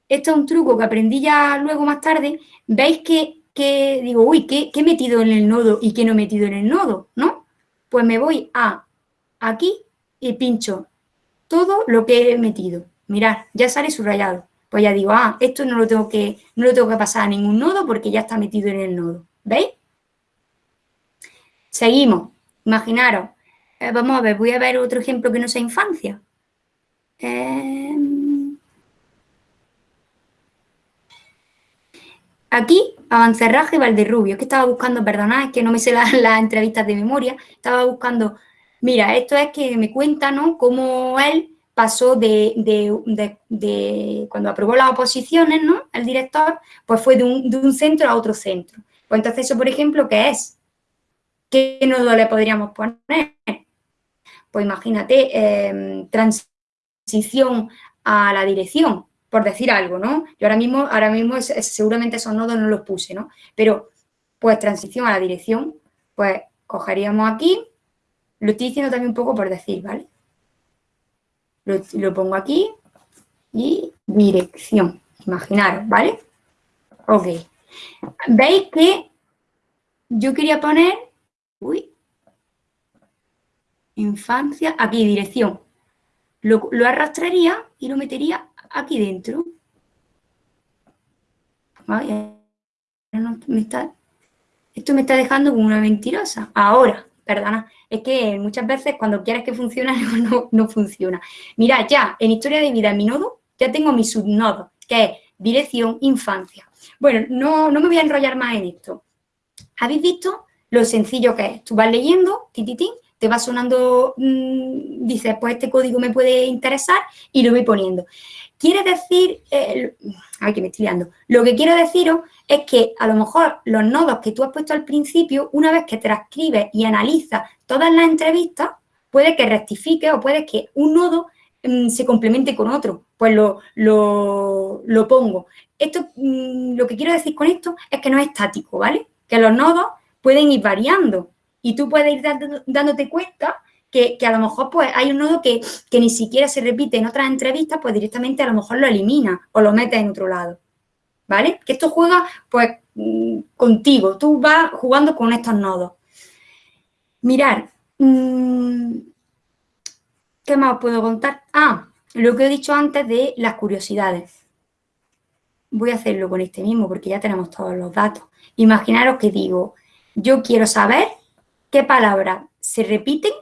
esto es un truco que aprendí ya luego más tarde, veis que, digo, uy, ¿qué, he metido en el nodo y qué no he metido en el nodo? ¿No? Pues me voy a aquí y pincho todo lo que he metido. Mirad, ya sale subrayado. Pues ya digo, ah, esto no lo tengo que, no lo tengo que pasar a ningún nodo porque ya está metido en el nodo. ¿Veis? Seguimos. Imaginaros. Eh, vamos a ver, voy a ver otro ejemplo que no sea infancia. Eh, Aquí, Avancerraje y Valderrubio, que estaba buscando, perdonad, es que no me sé las, entrevistas de memoria, estaba buscando, mira, esto es que me cuenta, ¿no?, cómo él pasó de, cuando aprobó las oposiciones, ¿no?, el director, pues fue de un, centro a otro centro. Pues entonces eso, por ejemplo, ¿qué es? ¿Qué nodo le podríamos poner? Pues imagínate, eh, transición a la dirección, por decir algo, ¿no? Yo ahora mismo, ahora mismo seguramente esos nodos no los puse, ¿no? Pero, pues, transición a la dirección, pues, cogeríamos aquí, lo estoy diciendo también un poco por decir, ¿vale? Lo, pongo aquí y dirección, imaginaros, ¿vale? Ok. ¿Veis que yo quería poner, uy, infancia, aquí, dirección. Lo, lo arrastraría y lo metería aquí dentro. esto me está dejando como una mentirosa. Ahora, perdona, es que muchas veces cuando quieres que funcione no, no funciona. Mira, ya en historia de vida en mi nodo, ya tengo mi subnodo, que es dirección infancia. Bueno, no, no me voy a enrollar más en esto. ¿Habéis visto lo sencillo que es? Tú vas leyendo, tititín, te va sonando, mm, dices, pues este código me puede interesar y lo voy poniendo. Quiere decir, eh, ay que me estoy liando, lo que quiero deciros es que a lo mejor los nodos que tú has puesto al principio, una vez que transcribes y analizas todas las entrevistas, puede que rectifique o puede que un nodo mm, se complemente con otro, pues lo, lo, pongo. Esto, mm, lo que quiero decir con esto es que no es estático, ¿vale? Que los nodos pueden ir variando y tú puedes ir dándote cuenta que, a lo mejor pues hay un nodo que, ni siquiera se repite en otras entrevistas, pues directamente a lo mejor lo elimina o lo mete en otro lado. ¿Vale? Que esto juega pues mm, contigo, tú vas jugando con estos nodos. Mirar, mm, ¿qué más os puedo contar? Ah, lo que he dicho antes de las curiosidades. Voy a hacerlo con este mismo porque ya tenemos todos los datos. Imaginaros que digo, yo quiero saber qué palabras se repiten.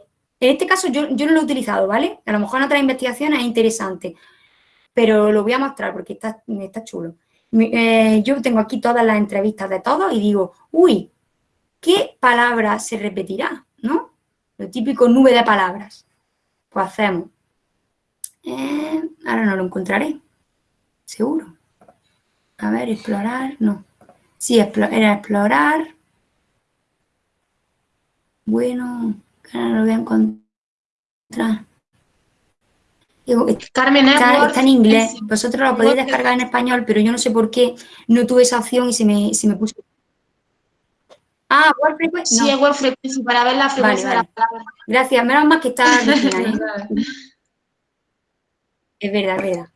En este caso yo, no lo he utilizado, ¿vale? A lo mejor en otras investigaciones es interesante, pero lo voy a mostrar porque está, está chulo. Eh, yo tengo aquí todas las entrevistas de todos y digo, uy, ¿qué palabra se repetirá? ¿No? Lo típico nube de palabras. Pues hacemos. Eh, ahora no lo encontraré. Seguro. A ver, explorar, no. Sí, era explorar. Bueno, ahora lo voy a encontrar. Carmen está, está, en inglés. Vosotros lo podéis descargar en español, pero yo no sé por qué no tuve esa opción y se me, se me puso. Ah, Word Frequency. Sí, es Word Frequency, para ver la frecuencia de la palabra. Gracias, menos mal que está ¿eh? Es verdad, es verdad.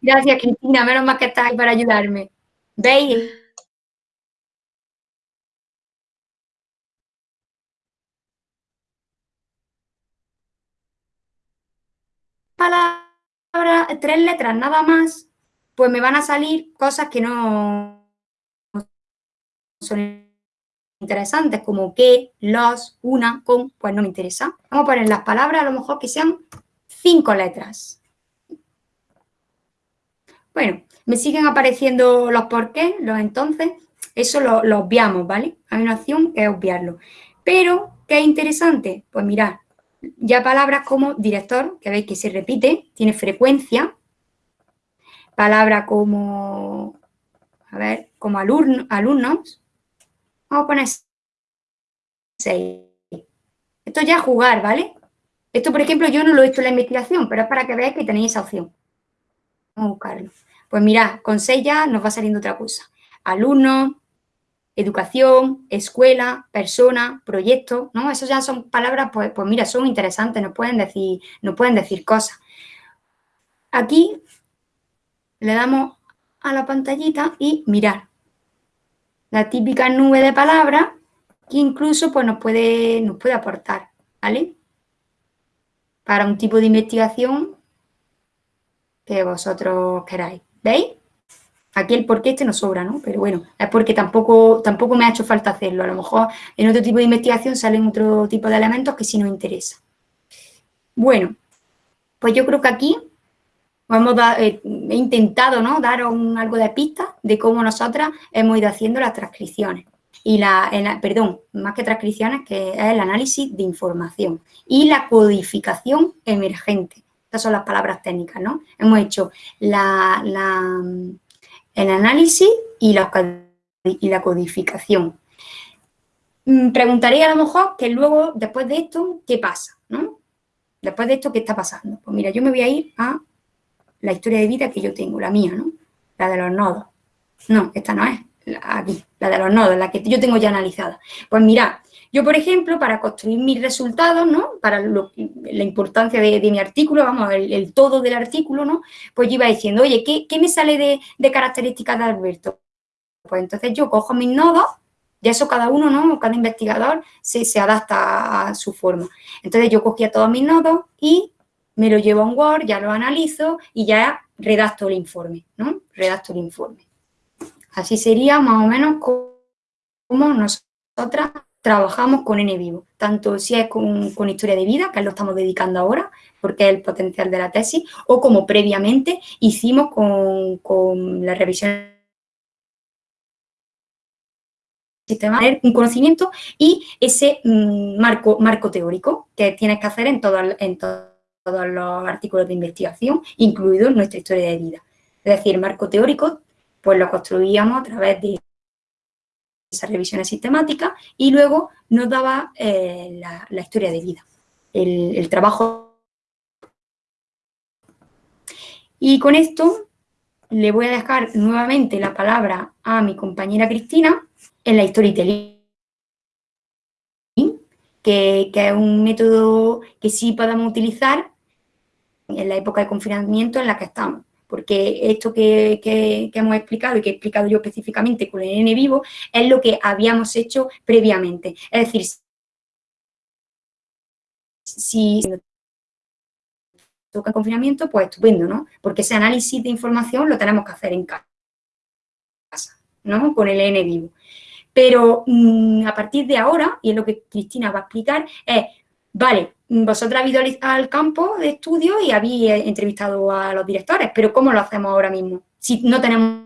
Gracias, Cristina, menos mal que estás ahí para ayudarme. ¿Veis? Palabras, tres letras nada más, pues me van a salir cosas que no son interesantes, como que, los, una, con, pues no me interesa. Vamos a poner las palabras a lo mejor que sean cinco letras. Bueno, me siguen apareciendo los por qué, los entonces, eso lo, lo obviamos, ¿vale? Hay una opción que es obviarlo. Pero, ¿qué es interesante? Pues mirad, ya palabras como director, que veis que se repite, tiene frecuencia. Palabra como, a ver, como alumno, alumnos. Vamos a poner 6. Esto ya es jugar, ¿vale? Esto, por ejemplo, yo no lo he hecho en la investigación, pero es para que veáis que tenéis esa opción. Vamos a buscarlo. Pues mirad, con 6 ya nos va saliendo otra cosa. Alumnos, educación, escuela, persona, proyecto, ¿no? Esas ya son palabras, pues, pues mira, son interesantes, nos pueden decir, pueden decir cosas. Aquí le damos a la pantallita y mirar. La típica nube de palabras que incluso pues, nos, puede, nos puede aportar, ¿vale? Para un tipo de investigación que vosotros queráis. ¿Veis? Aquí el porqué este no sobra, ¿no? Pero bueno, es porque tampoco, tampoco me ha hecho falta hacerlo. A lo mejor en otro tipo de investigación salen otro tipo de elementos que sí nos interesa. Bueno, pues yo creo que aquí vamos eh, he intentado ¿no? dar algo de pista de cómo nosotras hemos ido haciendo las transcripciones. Y la, perdón, más que transcripciones, que es el análisis de información y la codificación emergente. Estas son las palabras técnicas, ¿no? Hemos hecho la el análisis y la, y la codificación. Mm, preguntaría a lo mejor que luego, después de esto, ¿qué pasa? ¿no? Después de esto, ¿qué está pasando? Pues mira, yo me voy a ir a la historia de vida que yo tengo, la mía, ¿no? La de los nodos. No, esta no es, aquí, la de los nodos, la que yo tengo ya analizada. Pues mira, yo, por ejemplo, para construir mis resultados, ¿no? Para la importancia de, mi artículo, vamos, el, todo del artículo, ¿no? Pues yo iba diciendo, oye, ¿qué, me sale de, características de Alberto? Pues entonces yo cojo mis nodos, y eso cada uno, ¿no? Cada investigador se, se adapta a su forma. Entonces yo cogía todos mis nodos y me lo llevo a un Word, ya lo analizo y ya redacto el informe, ¿no? Redacto el informe. Así sería más o menos como nosotras trabajamos con N vivo, tanto si es con, historia de vida, que lo estamos dedicando ahora, porque es el potencial de la tesis, o como previamente hicimos con, con la revisión sistema, un conocimiento y ese mm, marco, marco teórico que tienes que hacer en, en todos los artículos de investigación, incluido nuestra historia de vida. Es decir, el marco teórico, pues lo construíamos a través de esas revisiones sistemáticas y luego nos daba eh, la, historia de vida, el, trabajo. Y con esto le voy a dejar nuevamente la palabra a mi compañera Cristina en la storytelling, que, que es un método que sí podemos utilizar en la época de confinamiento en la que estamos porque esto que, hemos explicado y que he explicado yo específicamente con el N vivo es lo que habíamos hecho previamente. Es decir, si toca confinamiento, pues estupendo, ¿no? Porque ese análisis de información lo tenemos que hacer en casa, ¿no? Con el N vivo. Pero mm, a partir de ahora, y es lo que Cristina va a explicar, es, vale, vosotros habéis ido al campo de estudio y habéis entrevistado a los directores, pero ¿cómo lo hacemos ahora mismo? Si no tenemos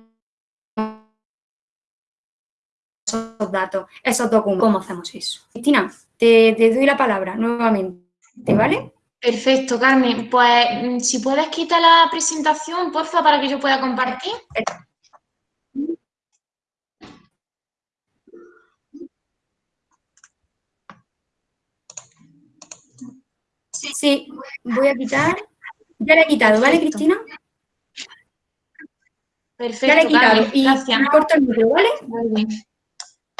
esos datos, esos documentos, ¿cómo hacemos eso? Cristina, te, te doy la palabra nuevamente, ¿vale? Perfecto, Carmen. Pues mm, si puedes quitar la presentación, porfa, para que yo pueda compartir. Sí, voy a quitar. Ya la he quitado, ¿vale, Cristina? Perfecto, ya la he quitado. Y gracias. corto el micro, ¿vale? Muy bien.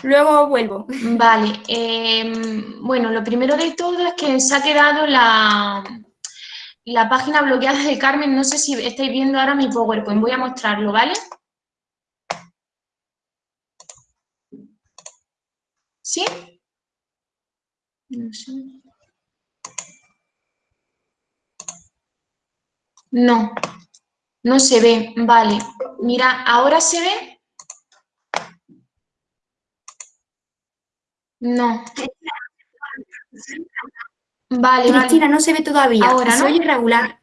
Luego vuelvo. Vale, em, bueno, lo primero de todo es que se ha quedado la, la página bloqueada de Carmen. No sé si estáis viendo ahora mi PowerPoint. Voy a mostrarlo, ¿vale? ¿Sí? No sé. No, no se ve. Vale, mira, ¿ahora se ve? No. Vale, Cristina, vale. no se ve todavía. Ahora, ¿no? oye regular.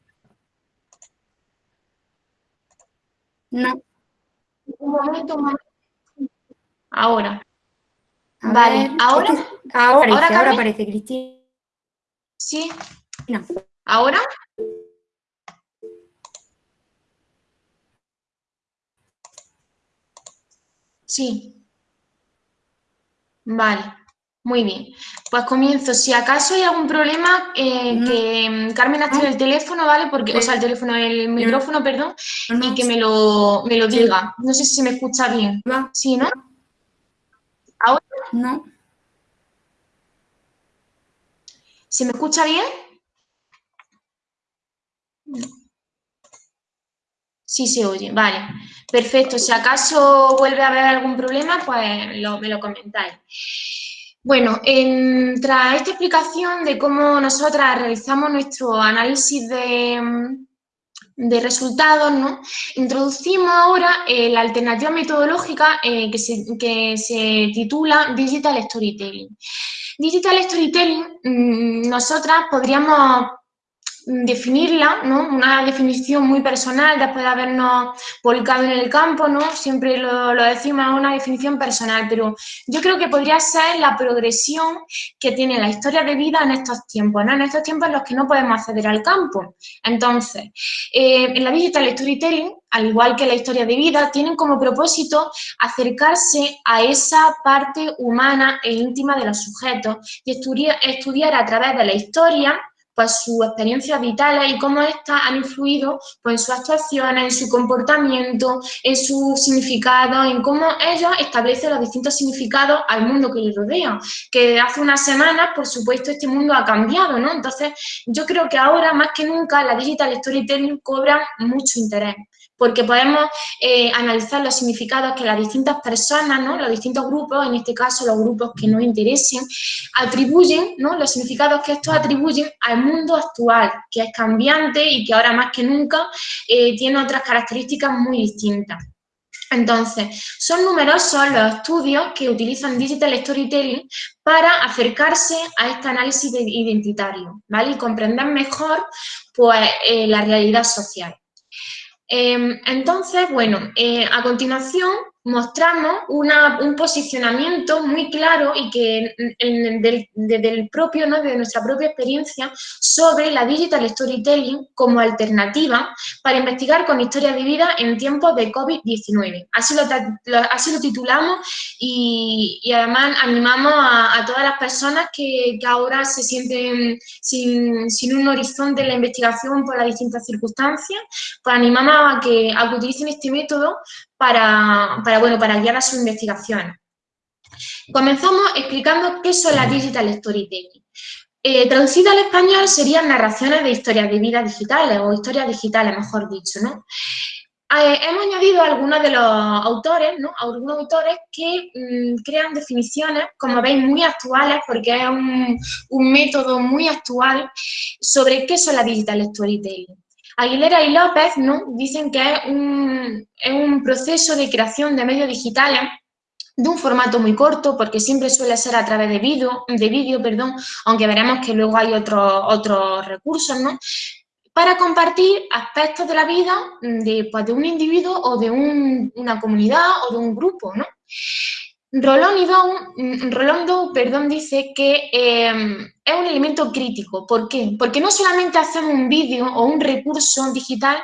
No. Un momento, momento. Ahora. A Vale, ver, ¿ahora? ahora aparece, ¿Ahora, aparece, Cristina. Sí. ¿Ahora? Sí. Vale, muy bien. Pues comienzo. Si acaso hay algún problema, eh, No. que mm, Carmen active el teléfono, ¿vale? Porque, o sea, el teléfono, el micrófono, perdón, y que me lo, me lo diga. No sé si se me escucha bien. Va, ¿Sí, no? No. ¿Se me escucha bien? Sí se oye, vale. Perfecto. Si acaso vuelve a haber algún problema, pues me lo comentáis. Bueno, en- tras esta explicación de cómo nosotras realizamos nuestro análisis de, de resultados, ¿no? Introducimos ahora eh, la alternativa metodológica eh, que, se, que se titula Digital Storytelling. Digital Storytelling, mm, nosotras podríamos definirla, ¿no? Una definición muy personal después de habernos volcado en el campo, ¿no? Siempre lo, lo decimos, una definición personal, pero yo creo que podría ser la progresión que tiene la historia de vida en estos tiempos, ¿no? En estos tiempos en los que no podemos acceder al campo. Entonces, eh, en la Digital Storytelling, al igual que la historia de vida, tienen como propósito acercarse a esa parte humana e íntima de los sujetos y estudiar a través de la historia pues sus experiencias vitales y cómo éstas han influido pues, en sus actuaciones, en su comportamiento, en su significado, en cómo ellos establecen los distintos significados al mundo que les rodea. Que hace unas semanas, por supuesto, este mundo ha cambiado, ¿no? Entonces, yo creo que ahora, más que nunca, la digital storytelling cobra mucho interés porque podemos eh, analizar los significados que las distintas personas, ¿no? los distintos grupos, en este caso los grupos que nos interesen, atribuyen, ¿no? los significados que estos atribuyen al mundo actual, que es cambiante y que ahora más que nunca eh, tiene otras características muy distintas. Entonces, son numerosos los estudios que utilizan Digital Storytelling para acercarse a este análisis de- identitario, ¿vale? Y comprender mejor, pues, eh, la realidad social. Eh, entonces, bueno, eh, a continuación mostramos un posicionamiento muy claro y que desde el propio, ¿no? de nuestra propia experiencia sobre la digital storytelling como alternativa para investigar con historias de vida en tiempos de COVID-19. Así lo, así lo titulamos y, y además animamos a, todas las personas que, que ahora se sienten sin, sin un horizonte en la investigación por las distintas circunstancias, pues animamos a que, a que utilicen este método para, bueno, para guiar a sus investigaciones. Comenzamos explicando qué son las digital storytelling. Eh, traducida al español serían narraciones de historias de vida digitales o historias digitales, mejor dicho, ¿no? eh, hemos añadido algunos de los autores, ¿no? Algunos autores que mm, crean definiciones, como veis, muy actuales, porque es un, método muy actual sobre qué son la digital storytelling. Aguilera y López ¿no? dicen que es un, es un proceso de creación de medios digitales de un formato muy corto, porque siempre suele ser a través de vídeo, de perdón, aunque veremos que luego hay otros otros recursos, ¿no? Para compartir aspectos de la vida de, pues, de un individuo o de un, una comunidad o de un grupo, ¿no? Rolando perdón, dice que em, es un elemento crítico. ¿Por qué? Porque no solamente hacemos un vídeo o un recurso digital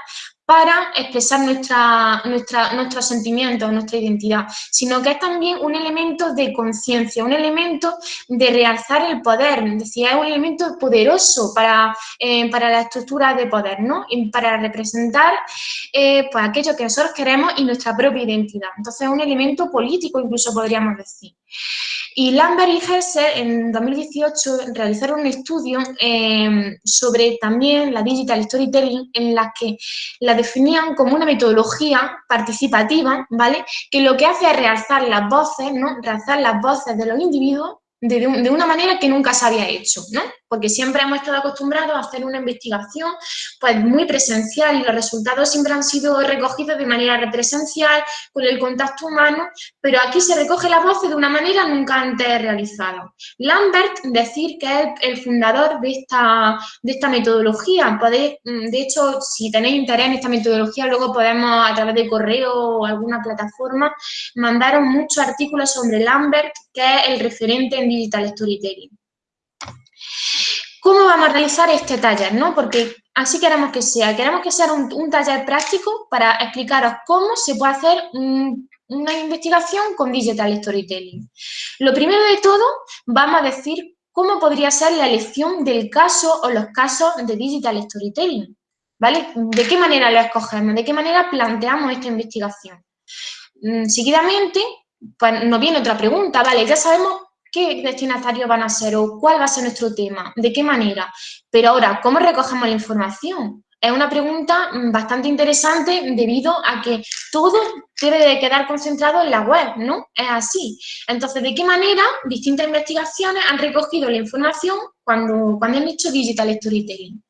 para expresar nuestra, nuestra, nuestros sentimientos, nuestra identidad, sino que es también un elemento de conciencia, un elemento de realzar el poder, es decir, es un elemento poderoso para, eh, para la estructura de poder, ¿no? Y para representar eh, pues aquello que nosotros queremos y nuestra propia identidad. Entonces es un elemento político, incluso podríamos decir. Y Lambert y Hesser en 2018 realizaron un estudio em, sobre también la digital storytelling en la que la definían como una metodología participativa, ¿vale? Que lo que hace es realzar las voces, ¿no? Realzar las voces de los individuos de, una manera que nunca se había hecho, ¿no? Porque siempre hemos estado acostumbrados a hacer una investigación pues muy presencial y los resultados siempre han sido recogidos de manera represencial, con el contacto humano, pero aquí se recoge la voz de una manera nunca antes realizada. Lambert, decir que es el fundador de esta, de esta metodología, podéis, mm, de hecho, si tenéis interés en esta metodología, luego podemos a través de correo o alguna plataforma mandaros muchos artículos sobre Lambert, que es el referente en Digital Storytelling. ¿Cómo vamos a realizar este taller? ¿no? Porque así queremos que sea. Queremos que sea un, taller práctico para explicaros cómo se puede hacer una investigación con Digital Storytelling. Lo primero de todo, vamos a decir cómo podría ser la elección del caso o los casos de Digital Storytelling. ¿Vale? ¿De qué manera lo escogemos? ¿De qué manera planteamos esta investigación? Mm, seguidamente, pues nos viene otra pregunta, ¿vale? Ya sabemos qué destinatarios van a ser o cuál va a ser nuestro tema, de qué manera. Pero ahora, ¿cómo recogemos la información? Es una pregunta mm, bastante interesante debido a que todo debe de quedar concentrado en la web, ¿no? Es así. Entonces, ¿de qué manera distintas investigaciones han recogido la información cuando, cuando han hecho digital storytelling?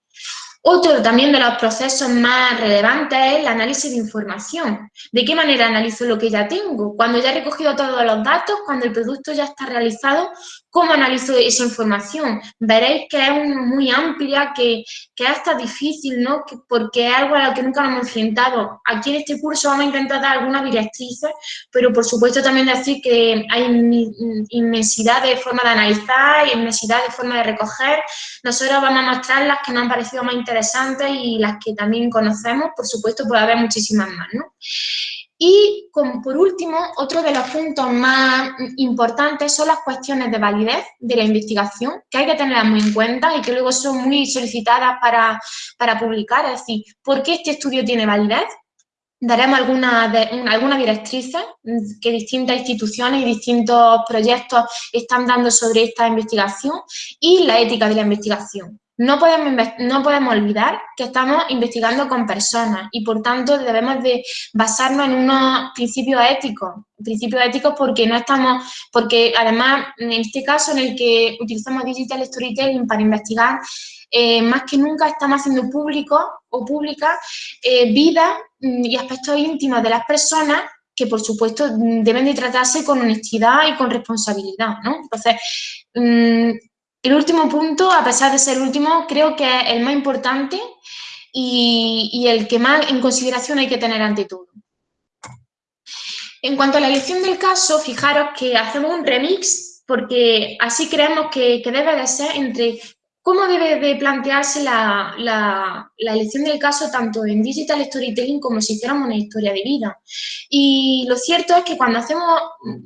Otro también de los procesos más relevantes es el análisis de información. ¿De qué manera analizo lo que ya tengo? Cuando ya he recogido todos los datos, cuando el producto ya está realizado, ¿cómo analizo esa información? Veréis que es muy amplia, que, que hasta difícil, ¿no? porque es algo a lo que nunca nos hemos enfrentado. Aquí en este curso vamos a intentar dar algunas directrices, pero por supuesto también decir que hay inmensidad de formas de analizar, inmensidad de formas de recoger. Nosotros vamos a mostrar las que nos han parecido más interesantes interesantes y las que también conocemos, por supuesto puede haber muchísimas más, ¿no? Y como por último, otro de los puntos más importantes son las cuestiones de validez de la investigación, que hay que tenerlas muy en cuenta y que luego son muy solicitadas para, para publicar, es decir, ¿por qué este estudio tiene validez? daremos algunas alguna directrices que distintas instituciones y distintos proyectos están dando sobre esta investigación y la ética de la investigación. No podemos, no podemos olvidar que estamos investigando con personas y, por tanto, debemos de basarnos en unos principios éticos. Principios éticos porque no estamos, porque además, en este caso en el que utilizamos Digital Storytelling para investigar, eh, más que nunca estamos haciendo público o pública eh, vida mm, y aspectos íntimos de las personas que, por supuesto, deben de tratarse con honestidad y con responsabilidad, ¿no? Entonces, mm, el último punto, a pesar de ser el último, creo que es el más importante y, el que más en consideración hay que tener ante todo. En cuanto a la elección del caso, fijaros que hacemos un remix porque así creemos que, que debe de ser entre ¿Cómo debe de plantearse la, elección del caso tanto en digital storytelling como si hiciéramos una historia de vida? Y lo cierto es que cuando hacemos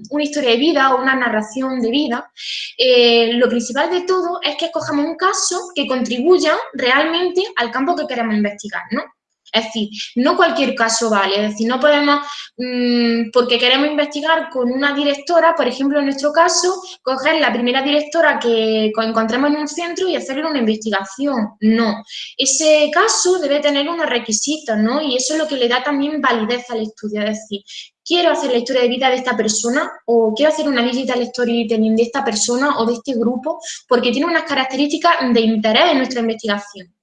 una historia de vida o una narración de vida, eh, lo principal de todo es que escojamos un caso que contribuya realmente al campo que queremos investigar, ¿no? Es decir, no cualquier caso vale, es decir, no podemos, mm, porque queremos investigar con una directora, por ejemplo, en nuestro caso, coger la primera directora que encontremos en un centro y hacerle una investigación. No, ese caso debe tener unos requisitos, ¿no? Y eso es lo que le da también validez al estudio, es decir, quiero hacer la historia de vida de esta persona o quiero hacer una digital storytelling de esta persona o de este grupo porque tiene unas características de interés en nuestra investigación.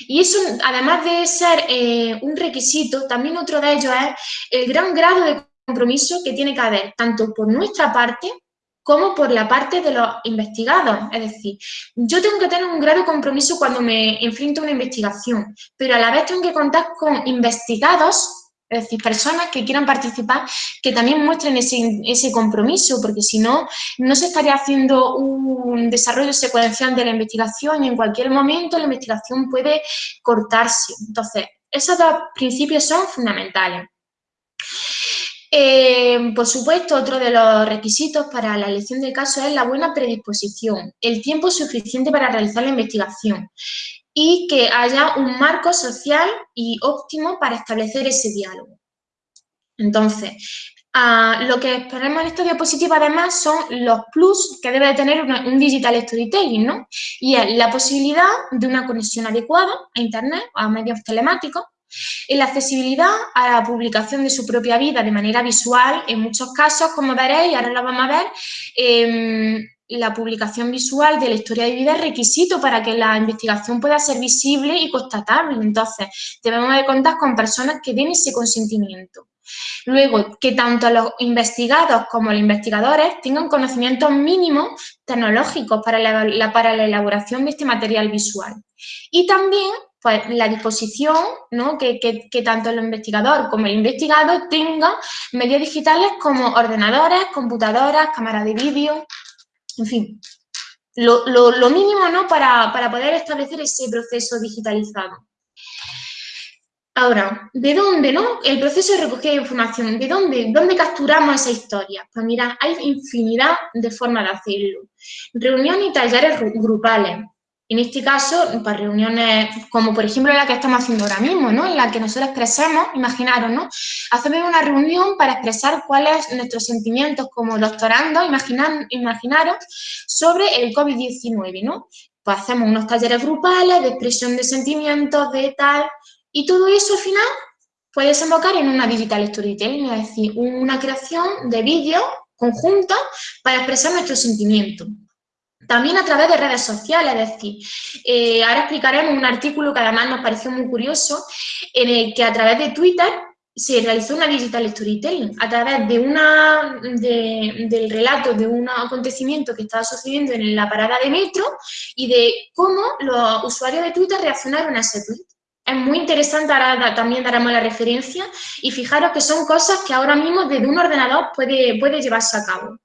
Y eso, además de ser eh, un requisito, también otro de ellos es el gran grado de compromiso que tiene que haber, tanto por nuestra parte como por la parte de los investigados. Es decir, yo tengo que tener un grado de compromiso cuando me enfrento a una investigación, pero a la vez tengo que contar con investigados es decir, personas que quieran participar, que también muestren ese, compromiso, porque si no, no se estaría haciendo un desarrollo secuencial de la investigación y en cualquier momento la investigación puede cortarse. Entonces, esos dos principios son fundamentales. Eh, por supuesto, otro de los requisitos para la elección de caso es la buena predisposición, el tiempo suficiente para realizar la investigación y que haya un marco social y óptimo para establecer ese diálogo. Entonces, ah, lo que esperemos en esta diapositiva además son los plus que debe tener un digital storytelling, ¿no? Y es la posibilidad de una conexión adecuada a Internet a medios telemáticos, la accesibilidad a la publicación de su propia vida de manera visual, en muchos casos, como veréis, ahora lo vamos a ver, em, la publicación visual de la historia de vida es requisito para que la investigación pueda ser visible y constatable. Entonces, debemos de contar con personas que den ese consentimiento. Luego, que tanto los investigados como los investigadores tengan conocimientos mínimos tecnológicos para la, para la elaboración de este material visual. Y también pues, la disposición, ¿no? que, que, tanto el investigador como el investigado tengan medios digitales como ordenadores, computadoras, cámaras de vídeo, en fin, lo, mínimo ¿no? Para, poder establecer ese proceso digitalizado. Ahora, ¿de dónde, no? El proceso de recogida de información, ¿de dónde, dónde capturamos esa historia? Pues mira, hay infinidad de formas de hacerlo. Reuniones y talleres grupales, en este caso, para reuniones como por ejemplo la que estamos haciendo ahora mismo, ¿no? En la que nosotros expresemos, imaginaros, ¿no? Hacemos una reunión para expresar cuáles son nuestros sentimientos como doctorando, imaginar, imaginaros, sobre el COVID-19, ¿no? Pues hacemos unos talleres grupales de expresión de sentimientos, de tal, y todo eso al final puede desembocar en una digital storytelling, es decir, una creación de vídeos conjuntos para expresar nuestros sentimientos. También a través de redes sociales, es decir, eh, ahora explicaremos un artículo que además nos pareció muy curioso, en el que a través de Twitter se realizó una digital storytelling, a través de una, del relato de un acontecimiento que estaba sucediendo en la parada de metro y de cómo los usuarios de Twitter reaccionaron a ese tweet. Es muy interesante, ahora también daremos la referencia, y fijaros que son cosas que ahora mismo desde un ordenador puede, puede llevarse a cabo.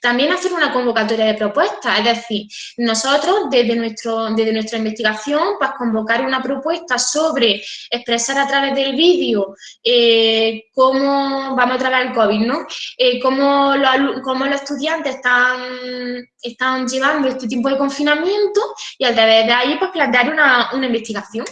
También hacer una convocatoria de propuestas, es decir, nosotros desde, nuestro, desde nuestra investigación, pues convocar una propuesta sobre expresar a través del vídeo eh, cómo, vamos a tratar el COVID, ¿no? Eh, cómo, los, cómo, los, estudiantes están, están llevando este tipo de confinamiento y a través de ahí pues plantear una, una investigación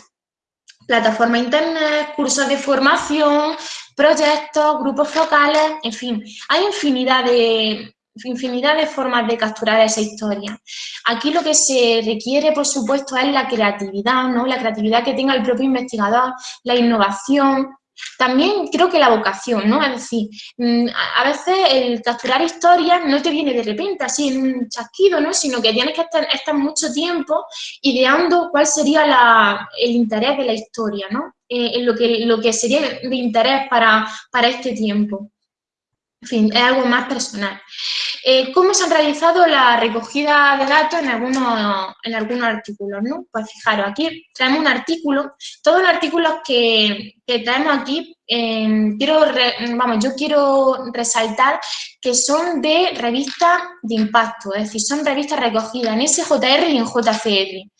plataforma internet, cursos de formación, proyectos, grupos focales, en fin, hay infinidad de, infinidad de formas de capturar esa historia. Aquí lo que se requiere, por supuesto, es la creatividad, ¿no? La creatividad que tenga el propio investigador, la innovación, también creo que la vocación, ¿no? Es decir, mm, a veces el capturar historias no te viene de repente, así en un chasquido, ¿no? Sino que tienes que estar, mucho tiempo ideando cuál sería el interés de la historia, ¿no? Eh, lo que, lo que sería de interés para, para este tiempo. En fin, es algo más personal. Eh, ¿Cómo se han realizado la recogida de datos en algunos, en artículos? ¿no? Pues fijaros, aquí traemos un artículo, todos los artículos que, traemos aquí, em, quiero vamos, yo quiero resaltar que son de revistas de impacto, es decir, son revistas recogidas en SJR y en JCR.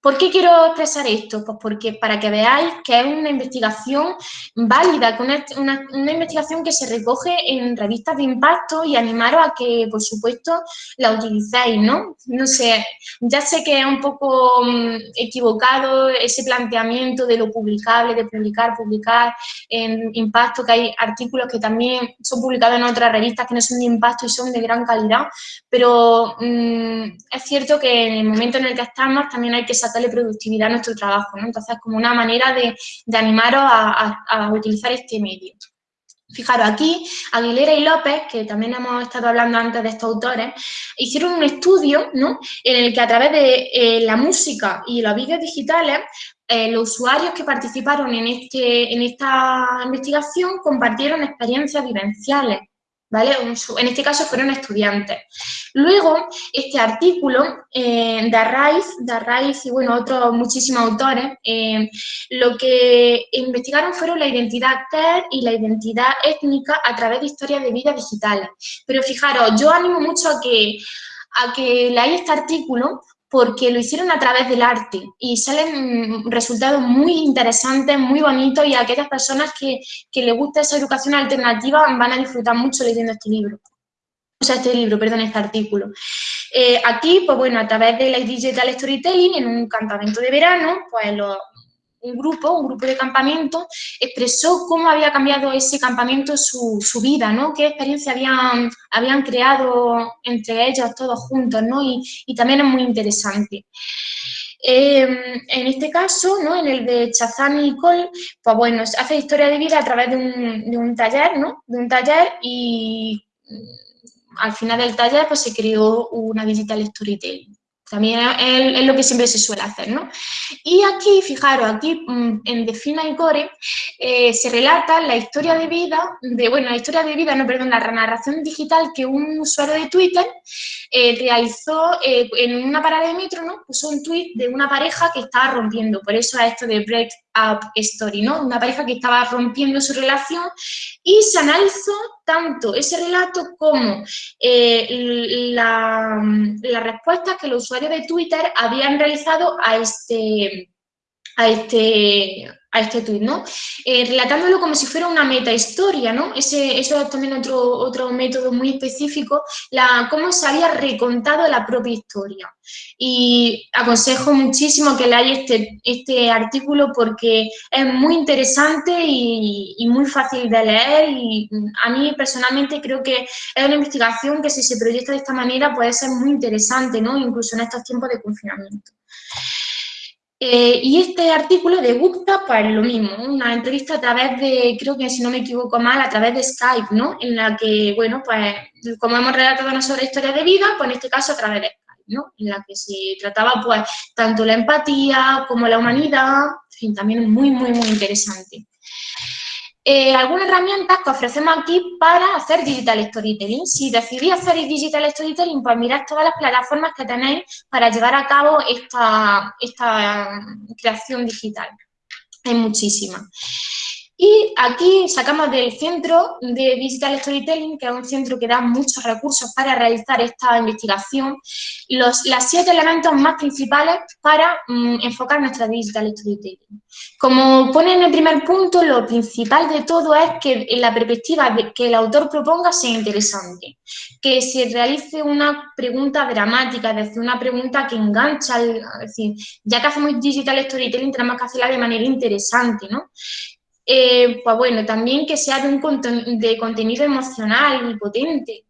¿Por qué quiero expresar esto? Pues porque para que veáis que es una investigación válida, una, investigación que se recoge en revistas de impacto y animaros a que, por supuesto, la utilicéis, ¿no? No sé, ya sé que es un poco mm, equivocado ese planteamiento de lo publicable, de publicar, publicar en impacto, que hay artículos que también son publicados en otras revistas que no son de impacto y son de gran calidad, pero mm, es cierto que en el momento en el que estamos también hay que saber darle productividad a nuestro trabajo, ¿no? Entonces, como una manera de, animaros a, utilizar este medio. Fijaros, aquí Aguilera y López, que también hemos estado hablando antes de estos autores, hicieron un estudio ¿no? en el que a través de eh, la música y los vídeos digitales, eh, los usuarios que participaron en, este, en esta investigación compartieron experiencias vivenciales ¿vale? En este caso fueron estudiantes. Luego, este artículo eh, de Arraiz, y bueno, otros muchísimos autores, eh, lo que investigaron fueron la identidad TER y la identidad étnica a través de historias de vida digitales. Pero fijaros, yo animo mucho a que, a que leáis este artículo porque lo hicieron a través del arte y salen resultados muy interesantes, muy bonitos y aquellas personas que, que les gusta esa educación alternativa van a disfrutar mucho leyendo este libro. O sea, este libro, perdón, este artículo. Eh, aquí, pues bueno, a través de la Digital Storytelling, en un campamento de verano, pues los, un grupo, un grupo de campamento, expresó cómo había cambiado ese campamento su, su vida, ¿no? Qué experiencia habían, habían creado entre ellos todos juntos, ¿no? Y, y también es muy interesante. Em, en este caso, ¿no? en el de Chazán y Cole, pues bueno, hace historia de vida a través de un, de un taller, ¿no? De un taller y mm, al final del taller pues se creó una digital storytelling. También es, lo que siempre se suele hacer, ¿no? Y aquí, fijaros, aquí mm, en Defina y Core eh, se relata la historia de vida, de, bueno, la historia de vida, no, perdón, la narración digital que un usuario de Twitter eh, realizó eh, en una parada de metro, ¿no? Puso un tweet de una pareja que estaba rompiendo, por eso es esto de break up story, ¿no? Una pareja que estaba rompiendo su relación y se analizó tanto ese relato como la, la respuesta que los usuarios de Twitter habían realizado a este, a este, a este tuit, ¿no? Eh, relatándolo como si fuera una metahistoria, ¿no? Ese, eso es también otro, otro método muy específico, la, cómo se había recontado la propia historia. Y aconsejo muchísimo que leáis este, este artículo porque es muy interesante y, y, muy fácil de leer y a mí personalmente creo que es una investigación que si se proyecta de esta manera puede ser muy interesante, ¿no? Incluso en estos tiempos de confinamiento. Eh, y este artículo de Gupta, pues lo mismo, una entrevista a través de, creo que si no me equivoco mal, a través de Skype, ¿no? En la que, bueno, pues como hemos relatado una sobre historia de vida, pues en este caso a través de Skype, ¿no? En la que se trataba, pues, tanto la empatía como la humanidad, en fin, también muy, muy, muy interesante. Eh, algunas herramientas que ofrecemos aquí para hacer digital storytelling. Si decidís hacer digital storytelling, pues mirad todas las plataformas que tenéis para llevar a cabo esta, esta creación digital. Hay muchísimas. Y aquí sacamos del centro de Digital Storytelling, que es un centro que da muchos recursos para realizar esta investigación, los las siete elementos más principales para mm, enfocar nuestra Digital Storytelling. Como pone en el primer punto, lo principal de todo es que la perspectiva que el autor proponga sea interesante, que se realice una pregunta dramática, es decir, una pregunta que engancha, es decir, ya que hacemos Digital Storytelling tenemos que hacerla de manera interesante, ¿no? Eh, pues bueno, también que sea de, un de contenido emocional y potente.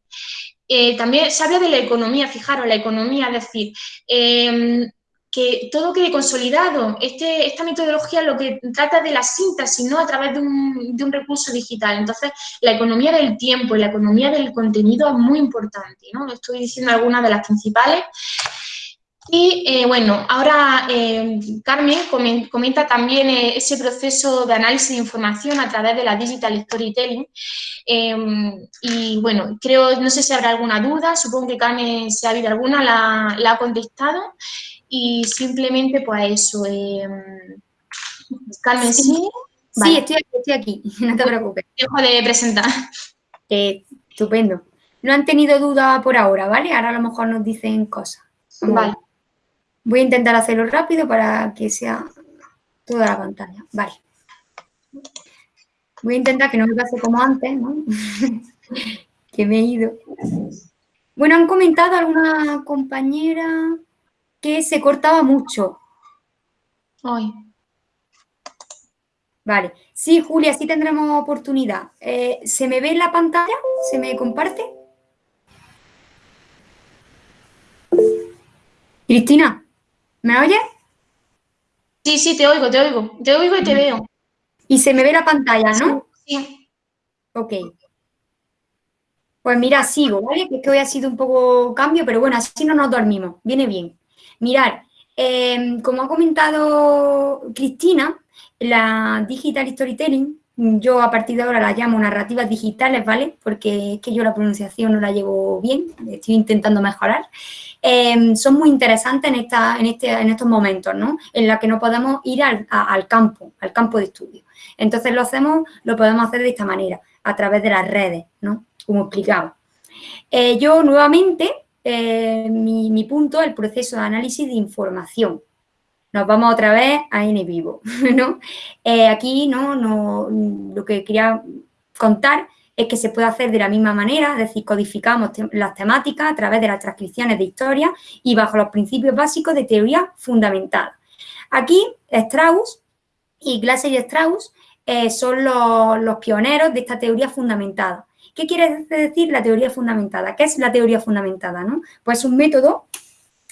Eh, también se habla de la economía, fijaros, la economía, es decir, em, que todo quede consolidado. Este, esta metodología lo que trata de la síntesis, ¿no? A través de un, de un, recurso digital. Entonces, la economía del tiempo y la economía del contenido es muy importante, ¿no? Estoy diciendo algunas de las principales. Y eh, bueno, ahora eh, Carmen comenta también eh, ese proceso de análisis de información a través de la Digital Storytelling. Em, y bueno, creo, no sé si habrá alguna duda, supongo que Carmen, si ha habido alguna, la, ha contestado. Y simplemente, pues eso. Em, Carmen, ¿sí? Sí, estoy, aquí, estoy aquí, no te preocupes. Dejo de presentar. estupendo. No han tenido duda por ahora, ¿vale? Ahora a lo mejor nos dicen cosas. Vale. Voy a intentar hacerlo rápido para que sea toda la pantalla. Vale. Voy a intentar que no me pase como antes, ¿no? que me he ido. Bueno, han comentado alguna compañera que se cortaba mucho. Ay. Vale. Sí, Julia, sí tendremos oportunidad. Eh, ¿Se me ve en la pantalla? ¿Se me comparte? Cristina, ¿me oyes? Sí, sí, te oigo, te oigo. Te oigo y te veo. Y se me ve la pantalla, ¿no? Sí. Ok. Pues mira, sigo, ¿vale? Que es que hoy ha sido un poco cambio, pero bueno, así no nos dormimos. Viene bien. Mirad, em, como ha comentado Cristina, la Digital Storytelling, yo a partir de ahora la llamo narrativas digitales, ¿vale? Porque es que yo la pronunciación no la llevo bien, estoy intentando mejorar. Em, son muy interesantes en, esta, en, este, en estos momentos, ¿no? En la que no podemos ir al, al campo, al campo de estudio. Entonces lo hacemos, lo podemos hacer de esta manera, a través de las redes, ¿no? Como explicaba. Eh, yo nuevamente, eh, mi, mi punto, el proceso de análisis de información. Nos vamos otra vez a N vivo, ¿no? Eh, aquí, ¿no? no Lo que quería contar es que se puede hacer de la misma manera, es decir, codificamos las temáticas a través de las transcripciones de historia y bajo los principios básicos de teoría fundamentada. Aquí, Strauss y Glaser y Strauss eh, son los, pioneros de esta teoría fundamentada. ¿Qué quiere decir la teoría fundamentada? ¿Qué es la teoría fundamentada? ¿no? Pues un método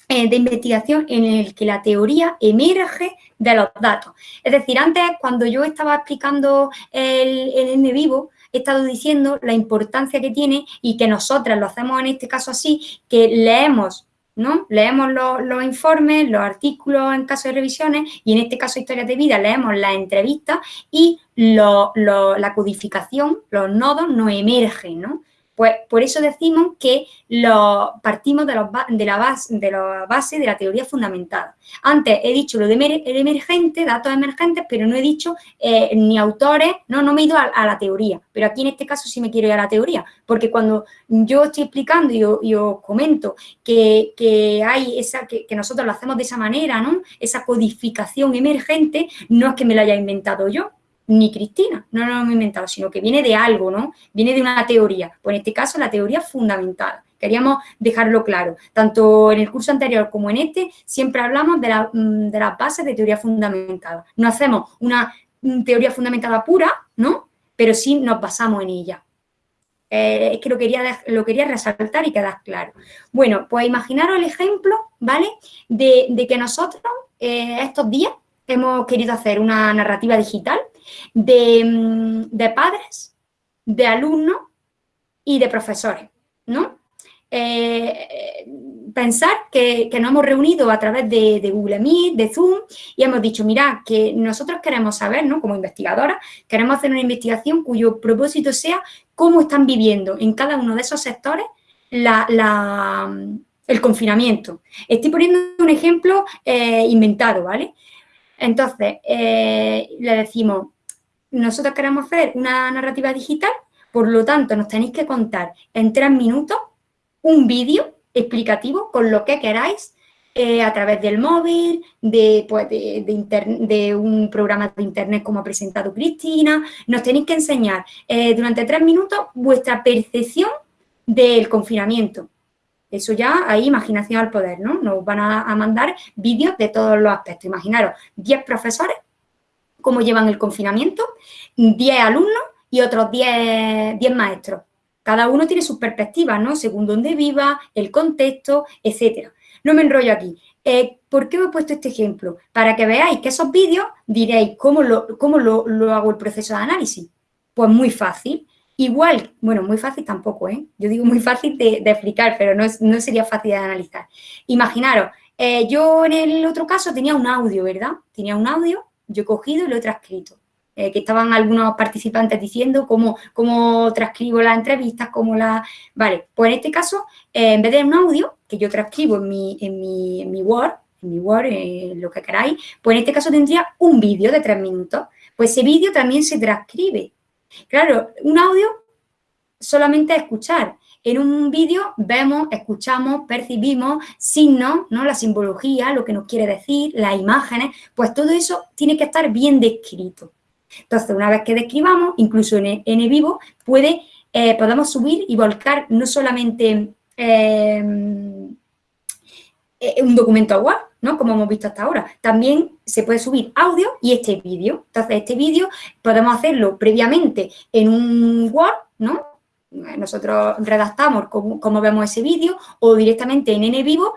eh, de investigación en el que la teoría emerge de los datos. Es decir, antes cuando yo estaba explicando el, el N vivo, he estado diciendo la importancia que tiene y que nosotras lo hacemos en este caso así, que leemos ¿no? Leemos los, informes, los artículos en caso de revisiones y en este caso historias de vida leemos las entrevistas y la codificación, los nodos nos emergen, ¿no? Pues por eso decimos que lo, partimos de, la base, de la base de la teoría fundamentada. Antes he dicho lo de emergente, datos emergentes, pero no he dicho eh, ni autores, no, no me he ido a, la teoría. Pero aquí en este caso sí me quiero ir a la teoría, porque cuando yo estoy explicando y, os comento que, hay esa, que, que, nosotros lo hacemos de esa manera, ¿no? Esa codificación emergente, no es que me lo haya inventado yo, ni Cristina, no, lo hemos inventado, sino que viene de algo, ¿no? Viene de una teoría, pues en este caso la teoría fundamental. Queríamos dejarlo claro. Tanto en el curso anterior como en este, siempre hablamos de, la, mm, de las bases de teoría fundamentada. No hacemos una teoría fundamentada pura, ¿no? Pero sí nos basamos en ella. Eh, es que lo quería, lo quería resaltar y quedar claro. Bueno, pues imaginaros el ejemplo, ¿vale? De, que nosotros eh, estos días hemos querido hacer una narrativa digital Mm, de, padres, de alumnos y de profesores, ¿no? Eh, pensar que, nos hemos reunido a través de, Google Meet, de Zoom, y hemos dicho, mira, que nosotros queremos saber, ¿no? Como investigadoras, queremos hacer una investigación cuyo propósito sea cómo están viviendo en cada uno de esos sectores el confinamiento. Estoy poniendo un ejemplo eh, inventado, ¿vale? Entonces, eh, le decimos, nosotros queremos hacer una narrativa digital, por lo tanto, nos tenéis que contar en tres minutos un vídeo explicativo con lo que queráis eh, a través del móvil, de, pues, de, un programa de internet como ha presentado Cristina. Nos tenéis que enseñar eh, durante tres minutos vuestra percepción del confinamiento. Eso ya, hay imaginación al poder, ¿no? Nos van a, a mandar vídeos de todos los aspectos. Imaginaros, 10 profesores cómo llevan el confinamiento, 10 alumnos y otros 10, maestros. Cada uno tiene sus perspectivas, ¿no? Según dónde viva, el contexto, etcétera. No me enrollo aquí. Eh, ¿Por qué os he puesto este ejemplo? Para que veáis que esos vídeos diréis, ¿cómo lo, cómo lo, hago el proceso de análisis? Pues muy fácil. Igual, bueno, muy fácil tampoco, ¿eh? Yo digo muy fácil de, explicar, pero no, no, sería fácil de analizar. Imaginaros, eh, yo en el otro caso tenía un audio, ¿verdad? Tenía un audio yo he cogido y lo he transcrito. Eh, que estaban algunos participantes diciendo cómo, cómo transcribo las entrevistas, cómo la... Vale, pues en este caso, eh, en vez de un audio que yo transcribo en mi, en mi, en mi Word, en mi Word, eh, lo que queráis, pues en este caso tendría un vídeo de tres minutos. Pues ese vídeo también se transcribe. Claro, un audio solamente a escuchar. En un vídeo vemos, escuchamos, percibimos signos, ¿no? La simbología, lo que nos quiere decir, las imágenes, pues todo eso tiene que estar bien descrito. Entonces, una vez que describamos, incluso en, en vivo, puede, eh, podemos subir y volcar no solamente eh, eh, un documento Word, ¿no? Como hemos visto hasta ahora. También se puede subir audio y este vídeo. Entonces, este vídeo podemos hacerlo previamente en un Word, ¿no? Nosotros redactamos cómo, vemos ese vídeo o directamente en N vivo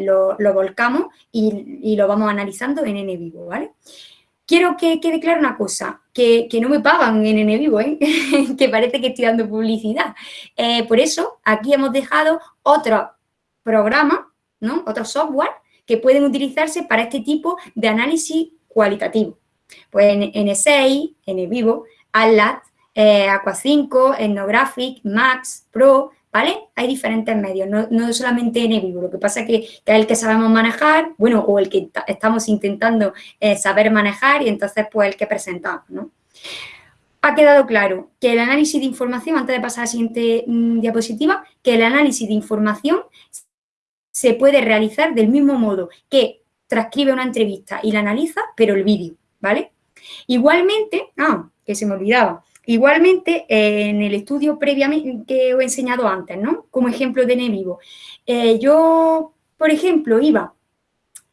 lo, volcamos y, lo vamos analizando en N vivo, ¿vale? quiero que quede clara una cosa, que, no me pagan en N ¿eh? que parece que estoy dando publicidad. Eh, por eso, aquí hemos dejado otros programas, ¿no? otros software que pueden utilizarse para este tipo de análisis cualitativo. Pues en N6, NVivo, Atlas, eh, Aqua 5, Ethnographic, Max, Pro, ¿vale? Hay diferentes medios, no, solamente en vivo. Lo que pasa es que, es el que sabemos manejar, bueno, o el que estamos intentando eh, saber manejar y entonces pues el que presentamos, ¿no? Ha quedado claro que el análisis de información, antes de pasar a la siguiente mm, diapositiva, que el análisis de información se puede realizar del mismo modo que transcribe una entrevista y la analiza, pero el vídeo, ¿vale? Igualmente, ah, que se me olvidaba, Igualmente, en el estudio previamente que he enseñado antes, ¿no? Como ejemplo de Nevivo. Eh, yo, por ejemplo, iba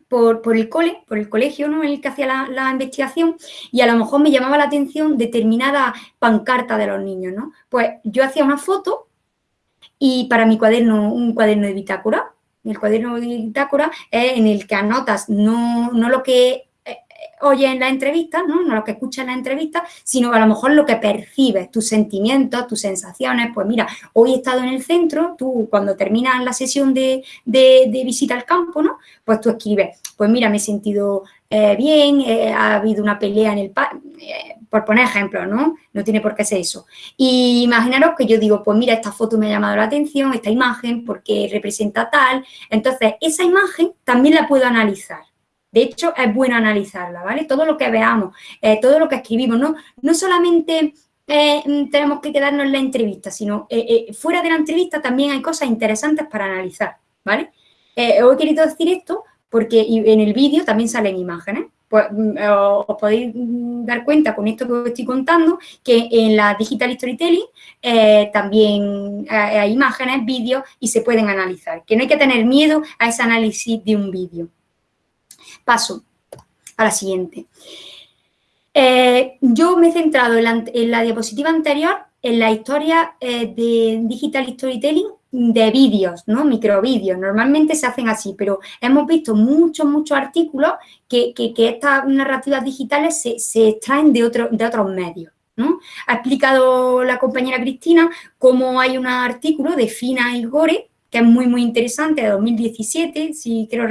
por, el cole, por el colegio, ¿no? En el que hacía la, investigación y a lo mejor me llamaba la atención determinada pancarta de los niños, ¿no? Pues yo hacía una foto y para mi cuaderno, un cuaderno de bitácora, el cuaderno de bitácora es en el que anotas no, no lo que oye en la entrevista, ¿no? no lo que escuchas en la entrevista, sino a lo mejor lo que percibes, tus sentimientos, tus sensaciones. Pues mira, hoy he estado en el centro, tú cuando terminas la sesión de, visita al campo, ¿no? Pues tú escribes, pues mira, me he sentido eh, bien, eh, ha habido una pelea en el eh, por poner ejemplos, ¿no? No tiene por qué ser eso. Y imaginaros que yo digo, pues mira, esta foto me ha llamado la atención, esta imagen, porque representa tal. Entonces, esa imagen también la puedo analizar. De hecho, es bueno analizarla, ¿vale? Todo lo que veamos, eh, todo lo que escribimos, no, no solamente eh, tenemos que quedarnos en la entrevista, sino eh, fuera de la entrevista también hay cosas interesantes para analizar, ¿vale? os he querido decir esto porque en el vídeo también salen imágenes. Pues mm, os podéis mm, dar cuenta con esto que os estoy contando que en la Digital Storytelling también hay imágenes, vídeos y se pueden analizar. Que no hay que tener miedo a ese análisis de un vídeo. Paso a la siguiente. Eh, yo me he centrado en la, diapositiva anterior en la historia eh, de Digital Storytelling de vídeos, ¿no? Microvídeos. Normalmente se hacen así, pero hemos visto muchos, muchos artículos que, estas narrativas digitales se, extraen de, de otros medios. ¿no? Ha explicado la compañera Cristina cómo hay un artículo de Fina y Gore, que es muy, muy interesante, de 2017, si quiero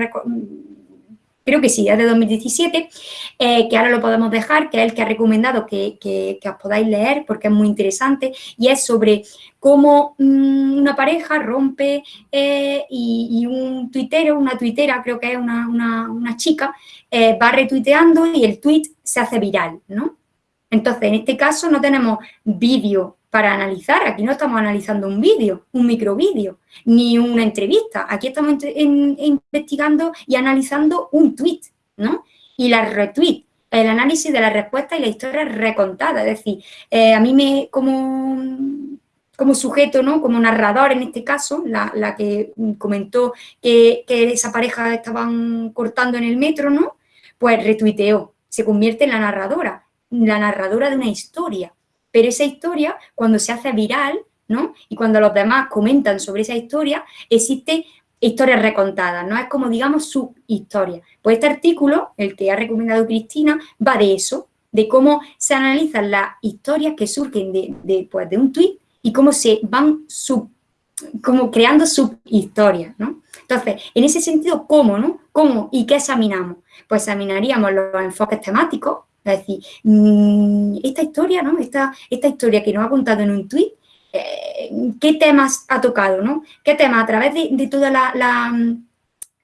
creo que sí, es de 2017, eh, que ahora lo podemos dejar, que es el que ha recomendado que, os podáis leer porque es muy interesante y es sobre cómo mm, una pareja rompe eh, y, un tuitero, una tuitera, creo que es una, chica, eh, va retuiteando y el tweet se hace viral, ¿no? Entonces, en este caso no tenemos vídeo para analizar. Aquí no estamos analizando un vídeo, un microvídeo, ni una entrevista. Aquí estamos investigando y analizando un tweet, ¿no? Y la retweet, el análisis de la respuesta y la historia recontada. Es decir, eh, a mí me, como, como sujeto, ¿no? Como narrador en este caso, la, que comentó que, que, esa pareja estaban cortando en el metro, ¿no? Pues retuiteó, se convierte en la narradora, la narradora de una historia pero esa historia, cuando se hace viral, ¿no? Y cuando los demás comentan sobre esa historia, existe historias recontadas, ¿no? Es como, digamos, su historia. Pues este artículo, el que ha recomendado Cristina, va de eso, de cómo se analizan las historias que surgen de, pues, de un tuit y cómo se van sub, como creando subhistorias, ¿no? Entonces, en ese sentido, ¿cómo, no? ¿Cómo y qué examinamos? Pues examinaríamos los enfoques temáticos, es decir, mm, esta historia, ¿no? Esta, esta historia que nos ha contado en un tuit, eh, ¿qué temas ha tocado, no? ¿Qué temas a través de, toda la,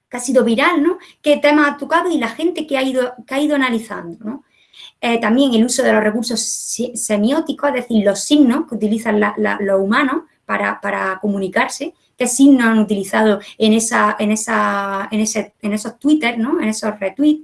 que ha sido viral, ¿no? ¿Qué temas ha tocado y la gente que ha ido, que ha ido analizando, ¿no? Eh, también el uso de los recursos semióticos, es decir, los signos que utilizan los humanos para, comunicarse, qué signos han utilizado en, esa, en, esa, en, ese, en esos Twitter, ¿no? en esos retweets,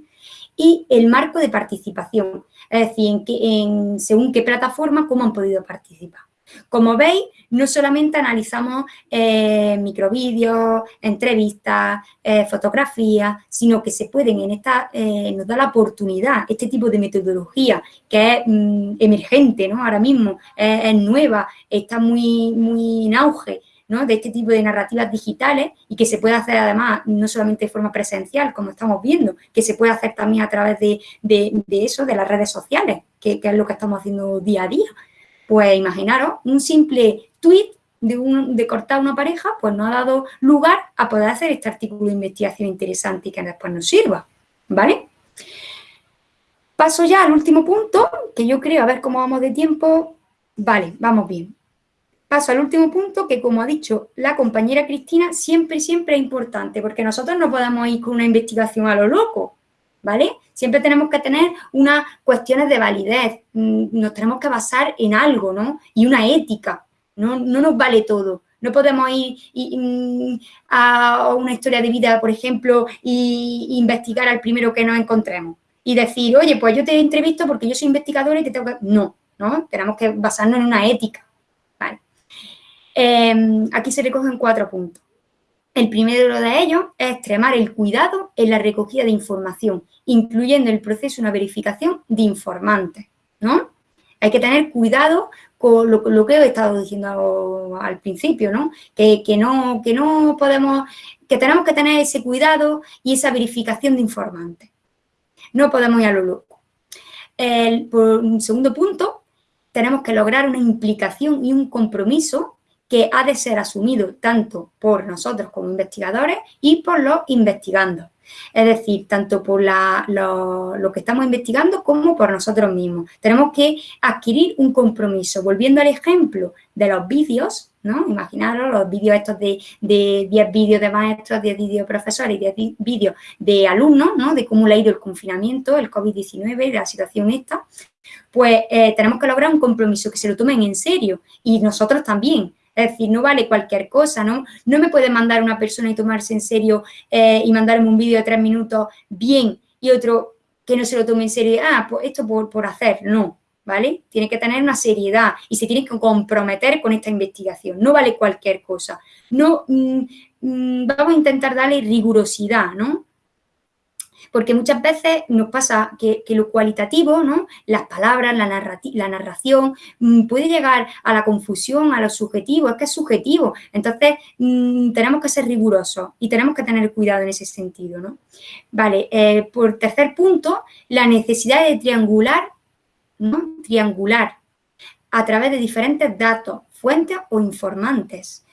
y el marco de participación, es decir, en, en según qué plataforma, cómo han podido participar. Como veis, no solamente analizamos eh, microvídeos, entrevistas, eh, fotografías, sino que se pueden en esta, eh, nos da la oportunidad, este tipo de metodología que es mm, emergente, ¿no? Ahora mismo es, nueva, está muy, muy en auge, ¿no? de este tipo de narrativas digitales y que se puede hacer además no solamente de forma presencial, como estamos viendo, que se puede hacer también a través de, eso, de las redes sociales, que, es lo que estamos haciendo día a día. Pues imaginaros, un simple tweet de, un, de cortar una pareja, pues no ha dado lugar a poder hacer este artículo de investigación interesante y que después nos sirva, ¿vale? Paso ya al último punto, que yo creo, a ver cómo vamos de tiempo. Vale, vamos bien. Paso al último punto, que como ha dicho la compañera Cristina, siempre, siempre es importante, porque nosotros no podemos ir con una investigación a lo loco, ¿vale? Siempre tenemos que tener unas cuestiones de validez, mm, nos tenemos que basar en algo, ¿no? Y una ética, no, nos vale todo. No podemos ir mm, a una historia de vida, por ejemplo, e investigar al primero que nos encontremos. Y decir, oye, pues yo te entrevisto porque yo soy investigadora y te tengo que... No, ¿no? Tenemos que basarnos en una ética. Em, aquí se recogen cuatro puntos. El primero de ellos es extremar el cuidado en la recogida de información, incluyendo el proceso de una verificación de informantes, ¿no? Hay que tener cuidado con lo, que he estado diciendo al principio, ¿no? Que, no, que no podemos, que tenemos que tener ese cuidado y esa verificación de informantes. No podemos ir a lo loco. El, por un segundo punto, tenemos que lograr una implicación y un compromiso que ha de ser asumido tanto por nosotros como investigadores y por los investigandos. Es decir, tanto por lo, que estamos investigando como por nosotros mismos. Tenemos que adquirir un compromiso. Volviendo al ejemplo de los vídeos, ¿no? Imaginaros los vídeos estos de, 10 vídeos de maestros, 10 vídeos de profesores y 10 vídeos de alumnos, ¿no? De cómo le ha ido el confinamiento, el COVID-19 y la situación esta. Pues eh, tenemos que lograr un compromiso, que se lo tomen en serio y nosotros también. Es decir, no vale cualquier cosa, ¿no? No me puede mandar una persona y tomarse en serio eh, y mandarme un vídeo de tres minutos bien y otro que no se lo tome en serio, ah, pues esto por, por hacer, no, ¿vale? Tiene que tener una seriedad y se tiene que comprometer con esta investigación, no vale cualquier cosa. No, mm, mm, vamos a intentar darle rigurosidad, ¿no? Porque muchas veces nos pasa que, lo cualitativo, ¿no? las palabras, la, la narración, mm, puede llegar a la confusión, a lo subjetivo, es que es subjetivo. Entonces, mm, tenemos que ser rigurosos y tenemos que tener cuidado en ese sentido. ¿no? Vale, eh, por tercer punto, la necesidad de triangular, ¿no? triangular a través de diferentes datos, fuentes o informantes.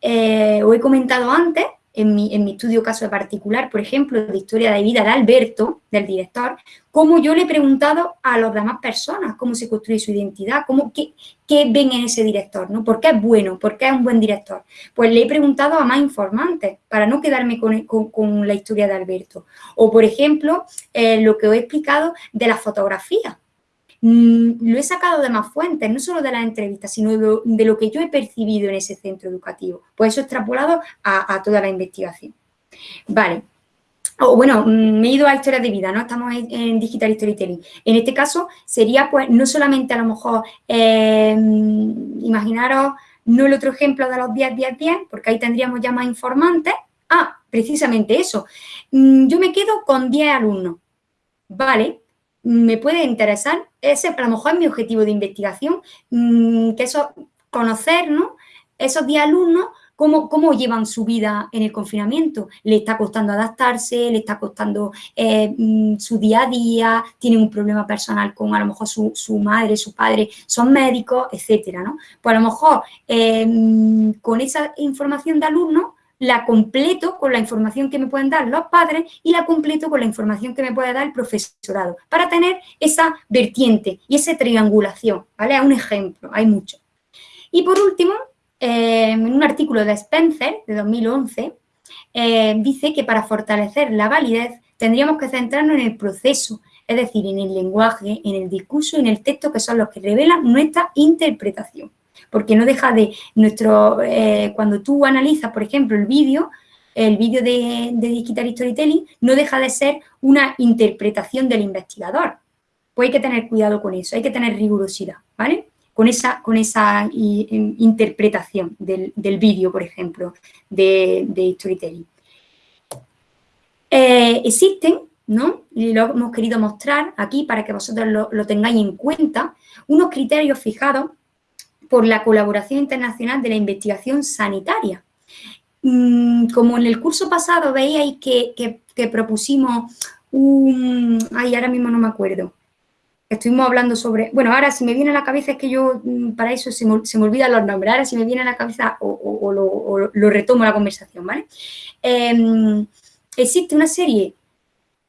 Eh, os he comentado antes en mi, estudio caso particular, por ejemplo, de historia de vida de Alberto, del director, cómo yo le he preguntado a las demás personas cómo se construye su identidad, cómo, qué, ven en ese director, ¿no? ¿Por qué es bueno? ¿Por qué es un buen director? Pues le he preguntado a más informantes para no quedarme con, la historia de Alberto. O, por ejemplo, eh, lo que os he explicado de la fotografía. Mm, lo he sacado de más fuentes, no solo de las entrevistas, sino de lo, que yo he percibido en ese centro educativo. Pues eso extrapolado a, toda la investigación. Vale. O bueno, mm, me he ido a historias de vida, ¿no? Estamos en, Digital Storytelling. En este caso sería, pues, no solamente a lo mejor, em, imaginaros, no el otro ejemplo de los 10, 10, 10, porque ahí tendríamos ya más informantes. Ah, precisamente eso. Mm, yo me quedo con 10 alumnos. Vale, me puede interesar, ese a lo mejor es mi objetivo de investigación, mm, que eso, conocer, ¿no? Esos 10 alumnos, cómo, cómo llevan su vida en el confinamiento. ¿Le está costando adaptarse? ¿Le está costando eh, mm, su día a día? ¿Tienen un problema personal con a lo mejor su, su madre, su padre? ¿Son médicos? Etcétera, ¿no? Pues a lo mejor eh, mm, con esa información de alumnos la completo con la información que me pueden dar los padres y la completo con la información que me puede dar el profesorado, para tener esa vertiente y esa triangulación, ¿vale? Un ejemplo, hay muchos. Y por último, eh, en un artículo de Spencer, de 2011, eh, dice que para fortalecer la validez tendríamos que centrarnos en el proceso, es decir, en el lenguaje, en el discurso y en el texto, que son los que revelan nuestra interpretación. Porque no deja de nuestro, eh, cuando tú analizas, por ejemplo, el vídeo, el vídeo de, Digital Storytelling no deja de ser una interpretación del investigador. Pues hay que tener cuidado con eso, hay que tener rigurosidad, ¿vale? Con esa, con esa interpretación del, vídeo, por ejemplo, de, Storytelling. Eh, existen, ¿no? Y lo hemos querido mostrar aquí para que vosotros lo tengáis en cuenta, unos criterios fijados por la colaboración internacional de la investigación sanitaria. Mm, como en el curso pasado veíais que, propusimos un... Ay, ahora mismo no me acuerdo. Estuvimos hablando sobre... Bueno, ahora si me viene a la cabeza es que yo mm, para eso se me, se olvidan los nombres. Ahora si me viene a la cabeza o, lo, retomo la conversación, ¿vale? Em, existe una serie,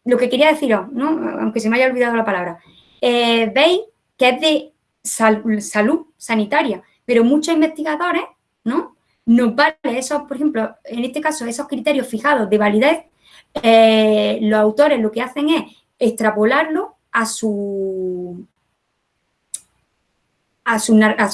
lo que quería deciros, ¿no? Aunque se me haya olvidado la palabra. Eh, Veis que es de salud sanitaria, pero muchos investigadores, ¿no? Nos vale esos, por ejemplo, en este caso, esos criterios fijados de validez, eh, los autores lo que hacen es extrapolarlo a su, a su,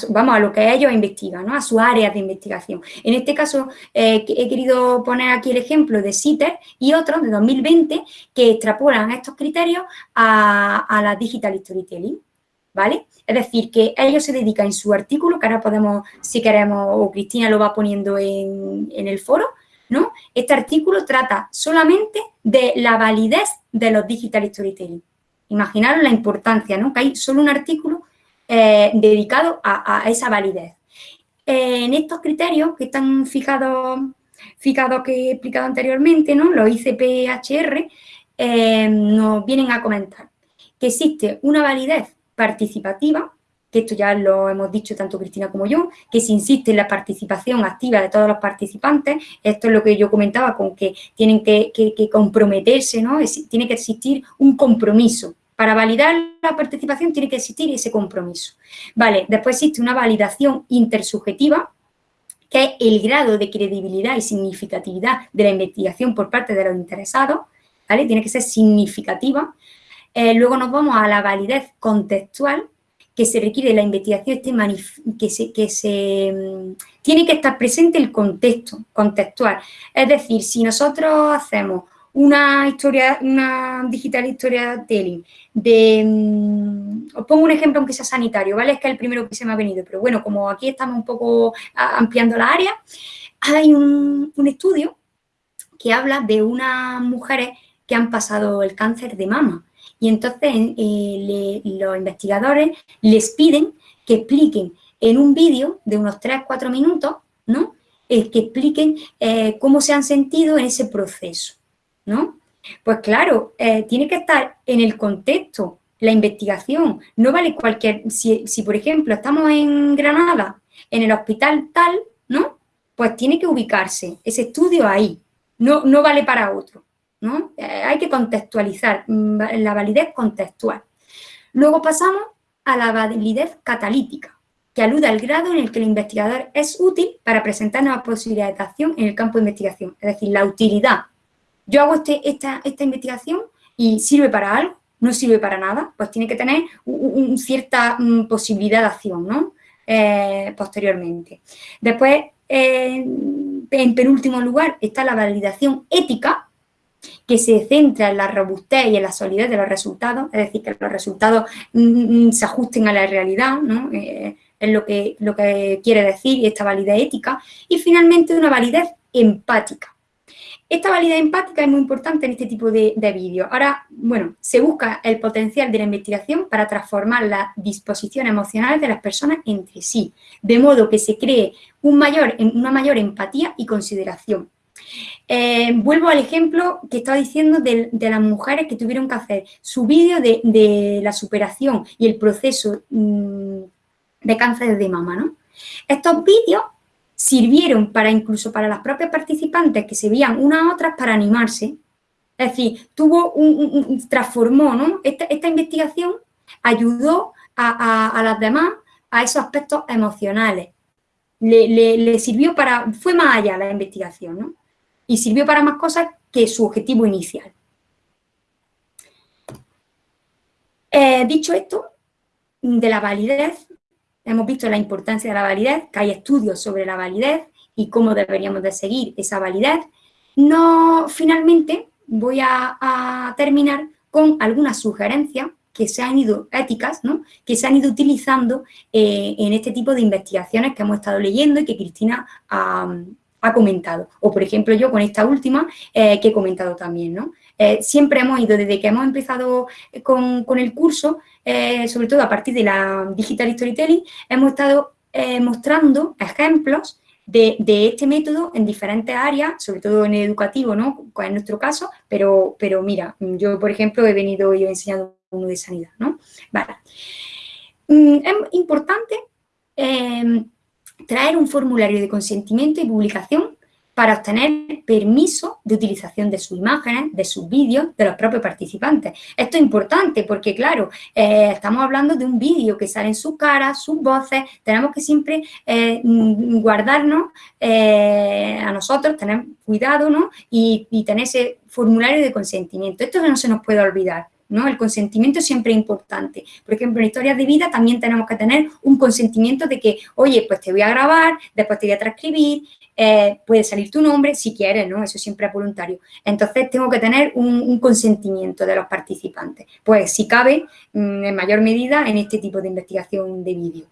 vamos, a lo que ellos investigan, ¿no? a sus áreas de investigación. En este caso, eh, he querido poner aquí el ejemplo de CITER y otros de 2020 que extrapolan estos criterios a, la Digital Storytelling. ¿Vale? Es decir, que ellos se dedican en su artículo, que ahora podemos, si queremos, o Cristina lo va poniendo en, el foro, ¿no? Este artículo trata solamente de la validez de los digital storytelling. Imaginaros la importancia, ¿no? Que hay solo un artículo eh, dedicado a, esa validez. Eh, en estos criterios que están fijados, fijados que he explicado anteriormente, ¿no? Los ICPHR, eh, nos vienen a comentar que existe una validez participativa, que esto ya lo hemos dicho tanto Cristina como yo, que se insiste en la participación activa de todos los participantes, esto es lo que yo comentaba con que tienen que, comprometerse, ¿no? tiene que existir un compromiso. Para validar la participación tiene que existir ese compromiso. Vale, después existe una validación intersubjetiva, que es el grado de credibilidad y significatividad de la investigación por parte de los interesados, ¿vale? Tiene que ser significativa. Eh, luego nos vamos a la validez contextual, que se requiere la investigación que se, que se mm, tiene que estar presente el contexto contextual. Es decir, si nosotros hacemos una historia, una digital historia telling de, mm, os pongo un ejemplo aunque sea sanitario, ¿vale? Es que es el primero que se me ha venido, pero bueno, como aquí estamos un poco ampliando la área, hay un estudio que habla de unas mujeres que han pasado el cáncer de mama y entonces eh, los investigadores les piden que expliquen en un vídeo de unos 3-4 minutos, ¿no? que expliquen eh, cómo se han sentido en ese proceso, ¿no? Pues claro, eh, tiene que estar en el contexto, la investigación. No vale cualquier... Si, si, por ejemplo, estamos en Granada, en el hospital tal, ¿no? Pues tiene que ubicarse ese estudio ahí. No, no vale para otro. Eh, hay que contextualizar, mm, la validez contextual. Luego pasamos a la validez catalítica, que alude al grado en el que el investigador es útil para presentar nuevas posibilidades de acción en el campo de investigación, es decir, la utilidad. Yo hago este, esta, investigación y sirve para algo, no sirve para nada, pues tiene que tener cierta mm, posibilidad de acción, ¿no? Eh, posteriormente. Después, en penúltimo lugar, está la validación ética, que se centra en la robustez y en la solidez de los resultados, es decir, que los resultados mm, mm, se ajusten a la realidad, ¿no? Eh, es lo que, lo que quiere decir esta validez ética. Y finalmente una validez empática. Esta validez empática es muy importante en este tipo de, de vídeos. Ahora, bueno, se busca el potencial de la investigación para transformar la disposición emocional de las personas entre sí, de modo que se cree un mayor, una mayor empatía y consideración. Eh, vuelvo al ejemplo que estaba diciendo de, las mujeres que tuvieron que hacer su vídeo de, la superación y el proceso mm, de cáncer de mama, ¿no? Estos vídeos sirvieron para incluso para las propias participantes que se veían unas a otras para animarse. Es decir, tuvo un, transformó, ¿no? Esta, investigación ayudó a, las demás a esos aspectos emocionales. Le, le, sirvió para, fue más allá la investigación, ¿no? Y sirvió para más cosas que su objetivo inicial. Eh, dicho esto, de la validez, hemos visto la importancia de la validez, que hay estudios sobre la validez y cómo deberíamos de seguir esa validez. No, finalmente, voy a, terminar con algunas sugerencias que se han ido, éticas, ¿no? que se han ido utilizando eh, en este tipo de investigaciones que hemos estado leyendo y que Cristina ha, comentado. O, por ejemplo, yo con esta última eh, que he comentado también, ¿no? Eh, siempre hemos ido, desde que hemos empezado con, el curso, sobre todo a partir de la Digital Storytelling, hemos estado mostrando ejemplos de, este método en diferentes áreas, sobre todo en educativo, ¿no? En nuestro caso, pero, pero mira, yo, por ejemplo, he venido y he enseñado uno de sanidad, ¿no? Vale. Mm, es importante em, traer un formulario de consentimiento y publicación para obtener permiso de utilización de sus imágenes, de sus vídeos, de los propios participantes. Esto es importante porque, claro, eh, estamos hablando de un vídeo que sale en su cara, sus voces, tenemos que siempre eh, guardarnos eh, a nosotros, tener cuidado, ¿no? Y, y tener ese formulario de consentimiento. Esto no se nos puede olvidar. ¿No? El consentimiento siempre es importante. Por ejemplo, en historias de vida también tenemos que tener un consentimiento de que, oye, pues te voy a grabar, después te voy a transcribir, eh, puede salir tu nombre si quieres, ¿no? Eso siempre es voluntario. Entonces, tengo que tener un, consentimiento de los participantes. Pues, si cabe, mm, en mayor medida, en este tipo de investigación de vídeo.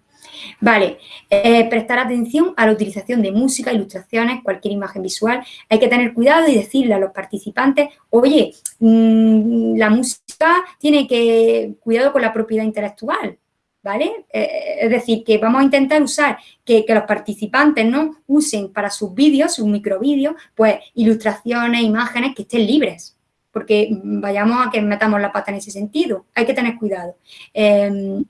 Vale, eh, prestar atención a la utilización de música, ilustraciones, cualquier imagen visual. Hay que tener cuidado y decirle a los participantes, oye, mm, la música tiene que, cuidado con la propiedad intelectual, ¿vale? Eh, es decir, que vamos a intentar usar, que, los participantes no usen para sus vídeos, sus microvídeos, pues ilustraciones, imágenes que estén libres, porque vayamos a que metamos la pata en ese sentido. Hay que tener cuidado. Em,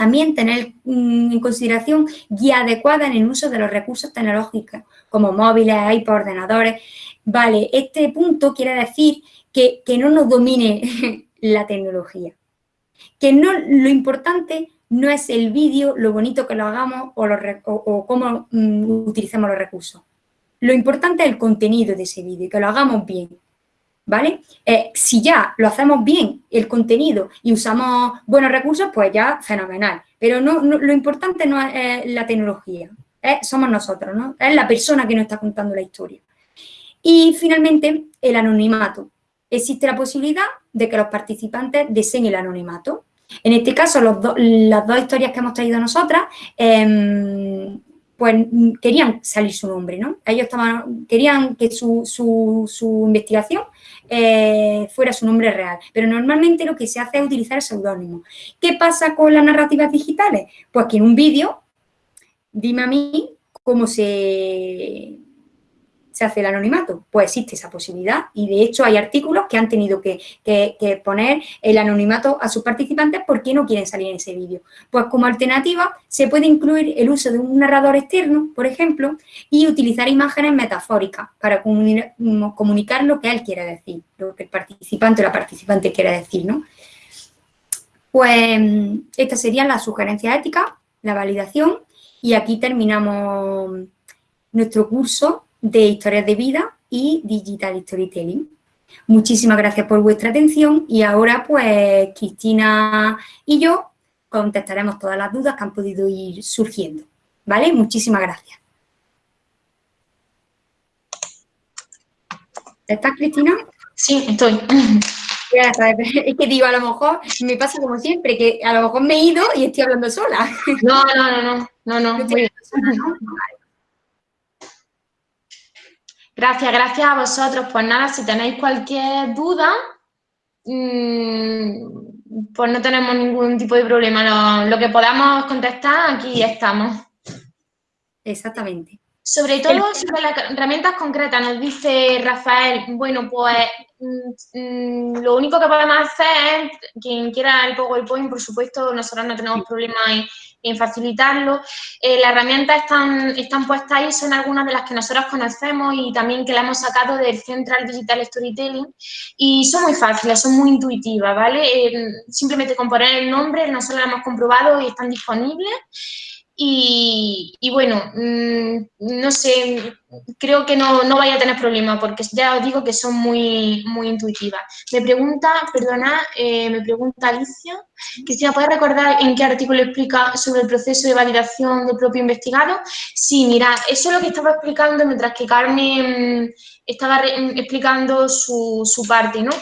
también tener mm, en consideración guía adecuada en el uso de los recursos tecnológicos, como móviles, iPod, ordenadores. Vale, este punto quiere decir que, no nos domine la tecnología. Que no, lo importante no es el vídeo, lo bonito que lo hagamos o, cómo mm, utilicemos los recursos. Lo importante es el contenido de ese vídeo, que lo hagamos bien, ¿vale? Eh, si ya lo hacemos bien, el contenido, y usamos buenos recursos, pues ya fenomenal. Pero no, lo importante no es la tecnología, somos nosotros, ¿no? Es la persona que nos está contando la historia. Y finalmente, el anonimato. Existe la posibilidad de que los participantes deseen el anonimato. En este caso, las dos historias que hemos traído nosotras, em, pues querían salir su nombre, ¿no? Ellos querían que su, su, investigación eh, fuera su nombre real, pero normalmente lo que se hace es utilizar seudónimo. ¿Qué pasa con las narrativas digitales? Pues que en un vídeo, dime a mí cómo se se hace el anonimato? Pues existe esa posibilidad y de hecho hay artículos que han tenido que, poner el anonimato a sus participantes porque no quieren salir en ese vídeo. Pues como alternativa se puede incluir el uso de un narrador externo, por ejemplo, y utilizar imágenes metafóricas para comunicar lo que él quiere decir, lo que el participante o la participante quiere decir, ¿no? Pues estas serían las sugerencias éticas, la validación y aquí terminamos nuestro curso de historias de vida y digital storytelling. Muchísimas gracias por vuestra atención y ahora pues Cristina y yo contestaremos todas las dudas que han podido ir surgiendo. ¿Vale? Muchísimas gracias. ¿Estás, Cristina? Sí, estoy. Es que digo, a lo mejor me pasa como siempre, que a lo mejor me he ido y estoy hablando sola. No, no, no, no, no, no. Gracias, gracias a vosotros. Pues nada, si tenéis cualquier duda, mm, pues no tenemos ningún tipo de problema. Lo, que podamos contestar, aquí estamos. Exactamente. Sobre todo sobre las herramientas concretas, nos dice Rafael, bueno, pues mm, mm, lo único que podemos hacer es, quien quiera el PowerPoint, por supuesto, nosotros no tenemos problema en en facilitarlo. Eh, las herramientas están, están puestas ahí, son algunas de las que nosotros conocemos y también que la hemos sacado del Central Digital Storytelling y son muy fáciles, son muy intuitivas, ¿vale? Eh, simplemente con poner el nombre, nosotros lo hemos comprobado y están disponibles. Y, bueno, mm, no sé, creo que no, no vaya a tener problemas porque ya os digo que son muy, muy intuitivas. Me pregunta, perdona, eh, me pregunta Alicia, Cristina, ¿puedes recordar en qué artículo explica sobre el proceso de validación del propio investigado? Sí, mira, eso es lo que estaba explicando mientras que Carmen estaba explicando su, su, parte, ¿no?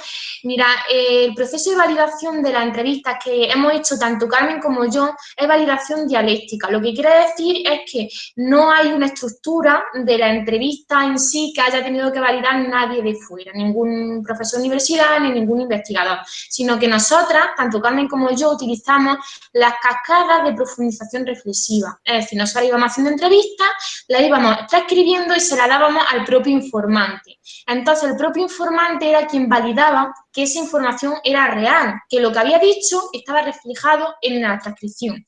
Mira, eh, el proceso de validación de las entrevistas que hemos hecho tanto Carmen como yo es validación dialéctica. Lo que quiere decir es que no hay una estructura de la entrevista en sí que haya tenido que validar nadie de fuera, ningún profesor de universidad ni ningún investigador, sino que nosotras, tanto Carmen como yo, utilizamos las cascadas de profundización reflexiva. Es decir, nosotros íbamos haciendo entrevistas, las íbamos transcribiendo y se las dábamos al propio informante. Entonces, el propio informante era quien validaba que esa información era real, que lo que había dicho estaba reflejado en la transcripción.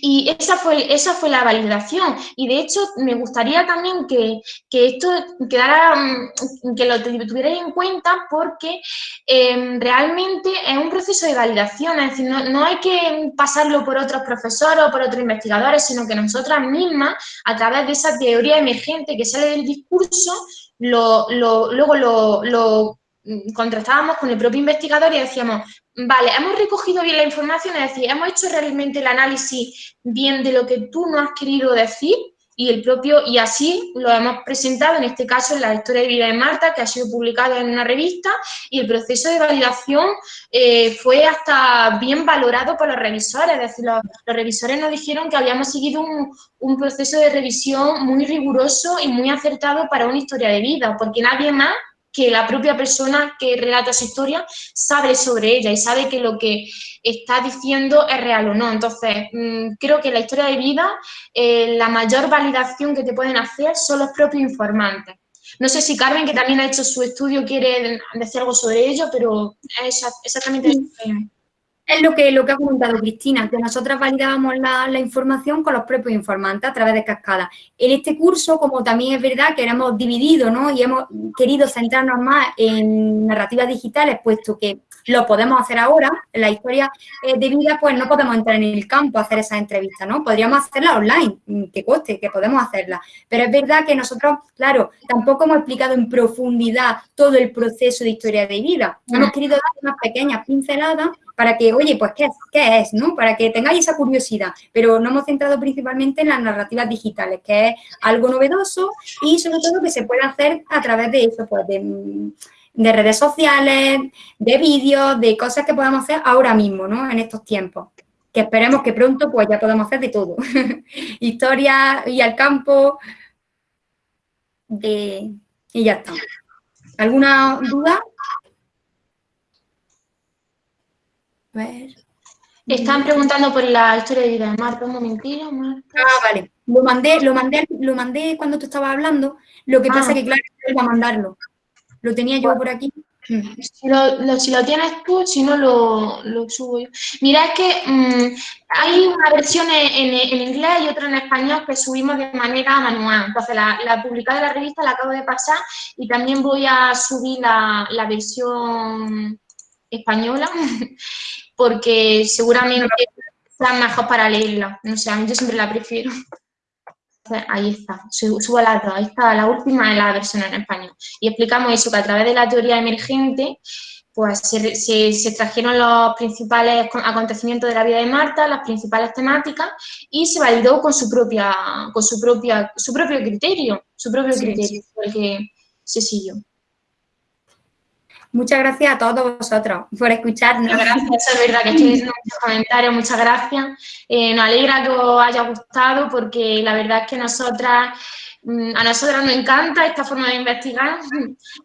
Y esa fue, esa fue la validación. Y de hecho, me gustaría también que, esto quedara, mm, que lo tuvierais en cuenta porque em, realmente es un proceso de validación. Es decir, no, hay que pasarlo por otros profesores o por otros investigadores, sino que nosotras mismas, a través de esa teoría emergente que sale del discurso, lo, luego lo, contrastábamos con el propio investigador y decíamos, vale, hemos recogido bien la información, es decir, hemos hecho realmente el análisis bien de lo que tú no has querido decir y el propio, y así lo hemos presentado, en este caso, en la historia de vida de Marta, que ha sido publicada en una revista, y el proceso de validación eh, fue hasta bien valorado por los revisores, es decir, los, revisores nos dijeron que habíamos seguido un, un, proceso de revisión muy riguroso y muy acertado para una historia de vida, porque nadie más que la propia persona que relata su historia sabe sobre ella y sabe que lo que está diciendo es real o no. Entonces, mm, creo que la historia de vida, eh, la mayor validación que te pueden hacer son los propios informantes. No sé si Carmen, que también ha hecho su estudio, quiere decir algo sobre ello, pero es exactamente eso. Es lo que, lo que ha comentado Cristina, que nosotras validábamos la, información con los propios informantes a través de cascadas. En este curso, como también es verdad que hemos dividido ¿no? y hemos querido centrarnos más en narrativas digitales, puesto que lo podemos hacer ahora, en la historia eh, de vida, pues no podemos entrar en el campo a hacer esas entrevistas, ¿no? Podríamos hacerla online, mm, que coste, que podemos hacerla. Pero es verdad que nosotros, claro, tampoco hemos explicado en profundidad todo el proceso de historia de vida. Hemos querido dar unas pequeñas pinceladas para que, oye, pues, ¿qué es? ¿qué es? ¿no? Para que tengáis esa curiosidad, pero no hemos centrado principalmente en las narrativas digitales, que es algo novedoso y sobre todo que se puede hacer a través de eso, pues, de, redes sociales, de vídeos, de cosas que podamos hacer ahora mismo, ¿no? En estos tiempos que esperemos que pronto pues ya podamos hacer de todo. Historia y al campo de... y ya está. ¿Alguna duda? Están preguntando por la historia de vida de Marta, un momentito, Marta. Ah, vale. Lo mandé, lo mandé, lo mandé cuando tú estabas hablando, lo que pasa ah. que claro, iba a mandarlo. Lo tenía yo por aquí. Si lo, si lo, tienes tú, si no lo, subo yo. Mira, es que mm, hay una versión en, en, inglés y otra en español que subimos de manera manual. Entonces, la, la publicada de la revista la acabo de pasar y también voy a subir la, la versión española porque seguramente sea mejor para leerla. No sé, a mí yo siempre la prefiero. Ahí está, subo las dos. Ahí está, la última es la versión en español. Y explicamos eso, que a través de la teoría emergente, pues se, se, trajeron los principales acontecimientos de la vida de Marta, las principales temáticas, y se validó con su propia, con su propia, su propio criterio, su propio criterio, porque se siguió. Muchas gracias a todos vosotros por escucharnos. Muchas gracias, es verdad que estoy diciendo muchos comentarios, muchas gracias. Eh, nos alegra que os haya gustado porque la verdad es que nosotras, mm, a nosotras nos encanta esta forma de investigar.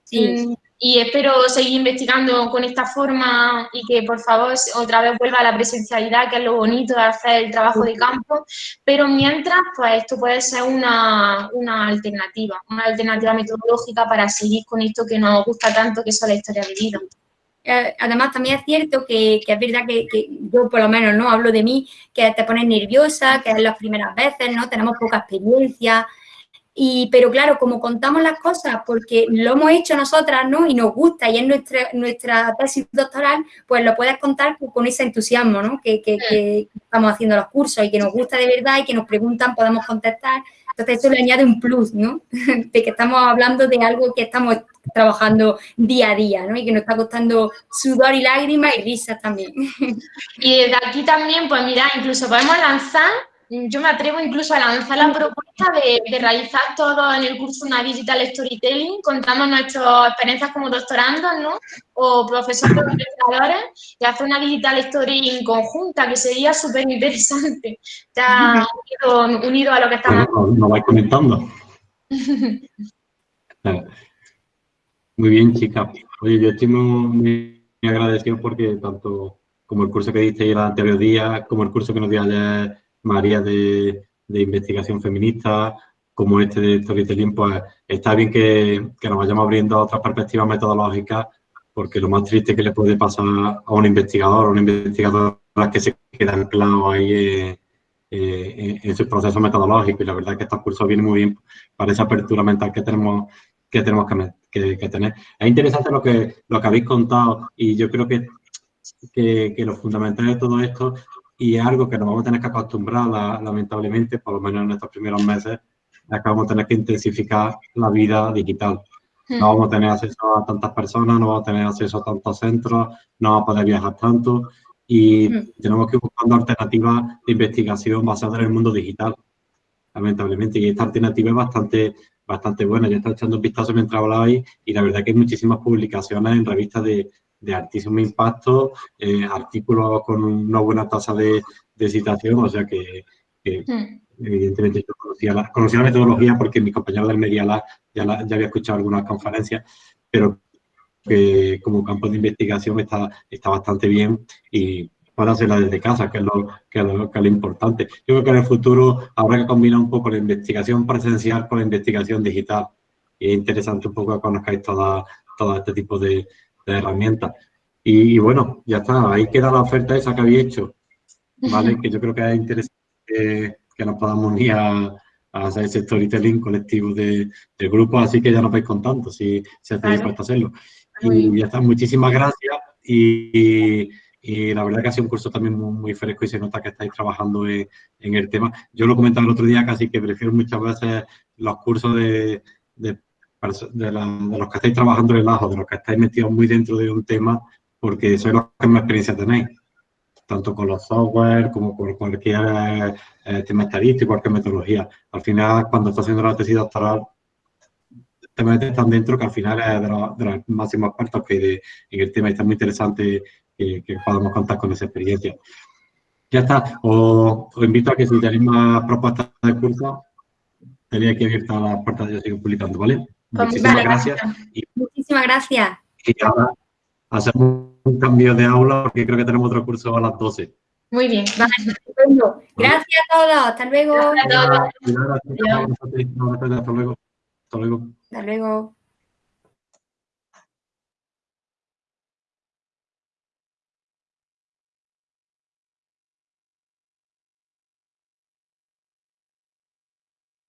Sí. Mm, y espero seguir investigando con esta forma y que por favor otra vez vuelva a la presencialidad, que es lo bonito de hacer el trabajo de campo, pero mientras, pues esto puede ser una, alternativa, una alternativa metodológica para seguir con esto que nos gusta tanto, que es la historia de vida. Eh, además, también es cierto que, es verdad que, que, yo por lo menos no hablo de mí, que te pones nerviosa, que es las primeras veces, ¿no? Tenemos poca experiencia, y, pero claro, como contamos las cosas porque lo hemos hecho nosotras, ¿no? Y nos gusta y es nuestra, nuestra tesis doctoral, pues lo puedes contar con ese entusiasmo, ¿no? Que, que, estamos haciendo los cursos y que nos gusta de verdad y que nos preguntan, podemos contestar. Entonces eso le añade un plus, ¿no? De que estamos hablando de algo que estamos trabajando día a día, ¿no? Y que nos está costando sudor y lágrimas y risas también. Y desde aquí también, pues mira, incluso podemos lanzar yo me atrevo incluso a lanzar la propuesta de, realizar todo en el curso una digital storytelling, contando nuestras experiencias como doctorandos, ¿no? O profesores investigadores, y hacer una digital story conjunta, que sería súper interesante. Ya unido, a lo que estamos... Bueno, lo vais comentando. muy bien, chicas. Oye, yo estoy muy, agradecido porque tanto como el curso que diste el anterior día, como el curso que nos dio ayer María de, investigación feminista, como este de Storytelling, pues está bien que, nos vayamos abriendo a otras perspectivas metodológicas, porque lo más triste que le puede pasar a un investigador o una investigadora es que se queda anclado ahí eh, eh, en su proceso metodológico y la verdad que estos cursos vienen muy bien para esa apertura mental que tenemos que tenemos que, tener. Es interesante lo que, lo que habéis contado y yo creo que, que lo fundamental de todo esto y es algo que nos vamos a tener que acostumbrar, lamentablemente, por lo menos en estos primeros meses, es que vamos a tener que intensificar la vida digital. No hmm. vamos a tener acceso a tantas personas, no vamos a tener acceso a tantos centros, no vamos a poder viajar tanto y hmm. tenemos que ir buscando alternativas de investigación basadas en el mundo digital, lamentablemente. Y esta alternativa es bastante, bastante buena. Yo estaba echando un vistazo mientras hablabais y la verdad que hay muchísimas publicaciones en revistas de, de altísimo impacto, eh, artículos con una buena tasa de, citación, o sea que, hmm. evidentemente yo conocía la, conocía la, metodología porque mi compañero del Media Lab ya, ya había escuchado algunas conferencias, pero que como campo de investigación está, está bastante bien y para hacerla desde casa, que es, lo, que, es lo, que es lo importante. Yo creo que en el futuro habrá que combinar un poco la investigación presencial con la investigación digital. Y es interesante un poco que conozcáis toda, todo este tipo de, de herramientas. Y, bueno, ya está, ahí queda la oferta esa que había hecho, ¿vale? que yo creo que es interesante que, nos podamos unir a, hacer ese storytelling colectivo de, del grupo, así que ya nos vais contando si, si estáis dispuestos a hacerlo. Y ya está, muchísimas gracias y, y, la verdad que ha sido un curso también muy, fresco y se nota que estáis trabajando en, el tema. Yo lo comentaba el otro día, casi que prefiero muchas veces los cursos de, de de, los que estáis trabajando el ajo, de los que estáis metidos muy dentro de un tema, porque sois los que más experiencia tenéis, tanto con los software como con cualquier eh, tema estadístico, cualquier metodología. Al final, cuando estás haciendo la tesis doctoral, te metes tan dentro que al final es de los, de máximos expertos que de, en el tema y está muy interesante que, podamos contar con esa experiencia. Ya está, os, invito a que si tenéis más propuestas de curso, tenéis aquí abierta la puerta de yo sigo publicando, ¿vale? Muchísimas gracias. Muchísimas gracias. Y ahora hacemos un cambio de aula porque creo que tenemos otro curso a las 12. Muy bien, Gracias a todos. Hasta luego. Hasta luego. Hasta luego. Hasta luego.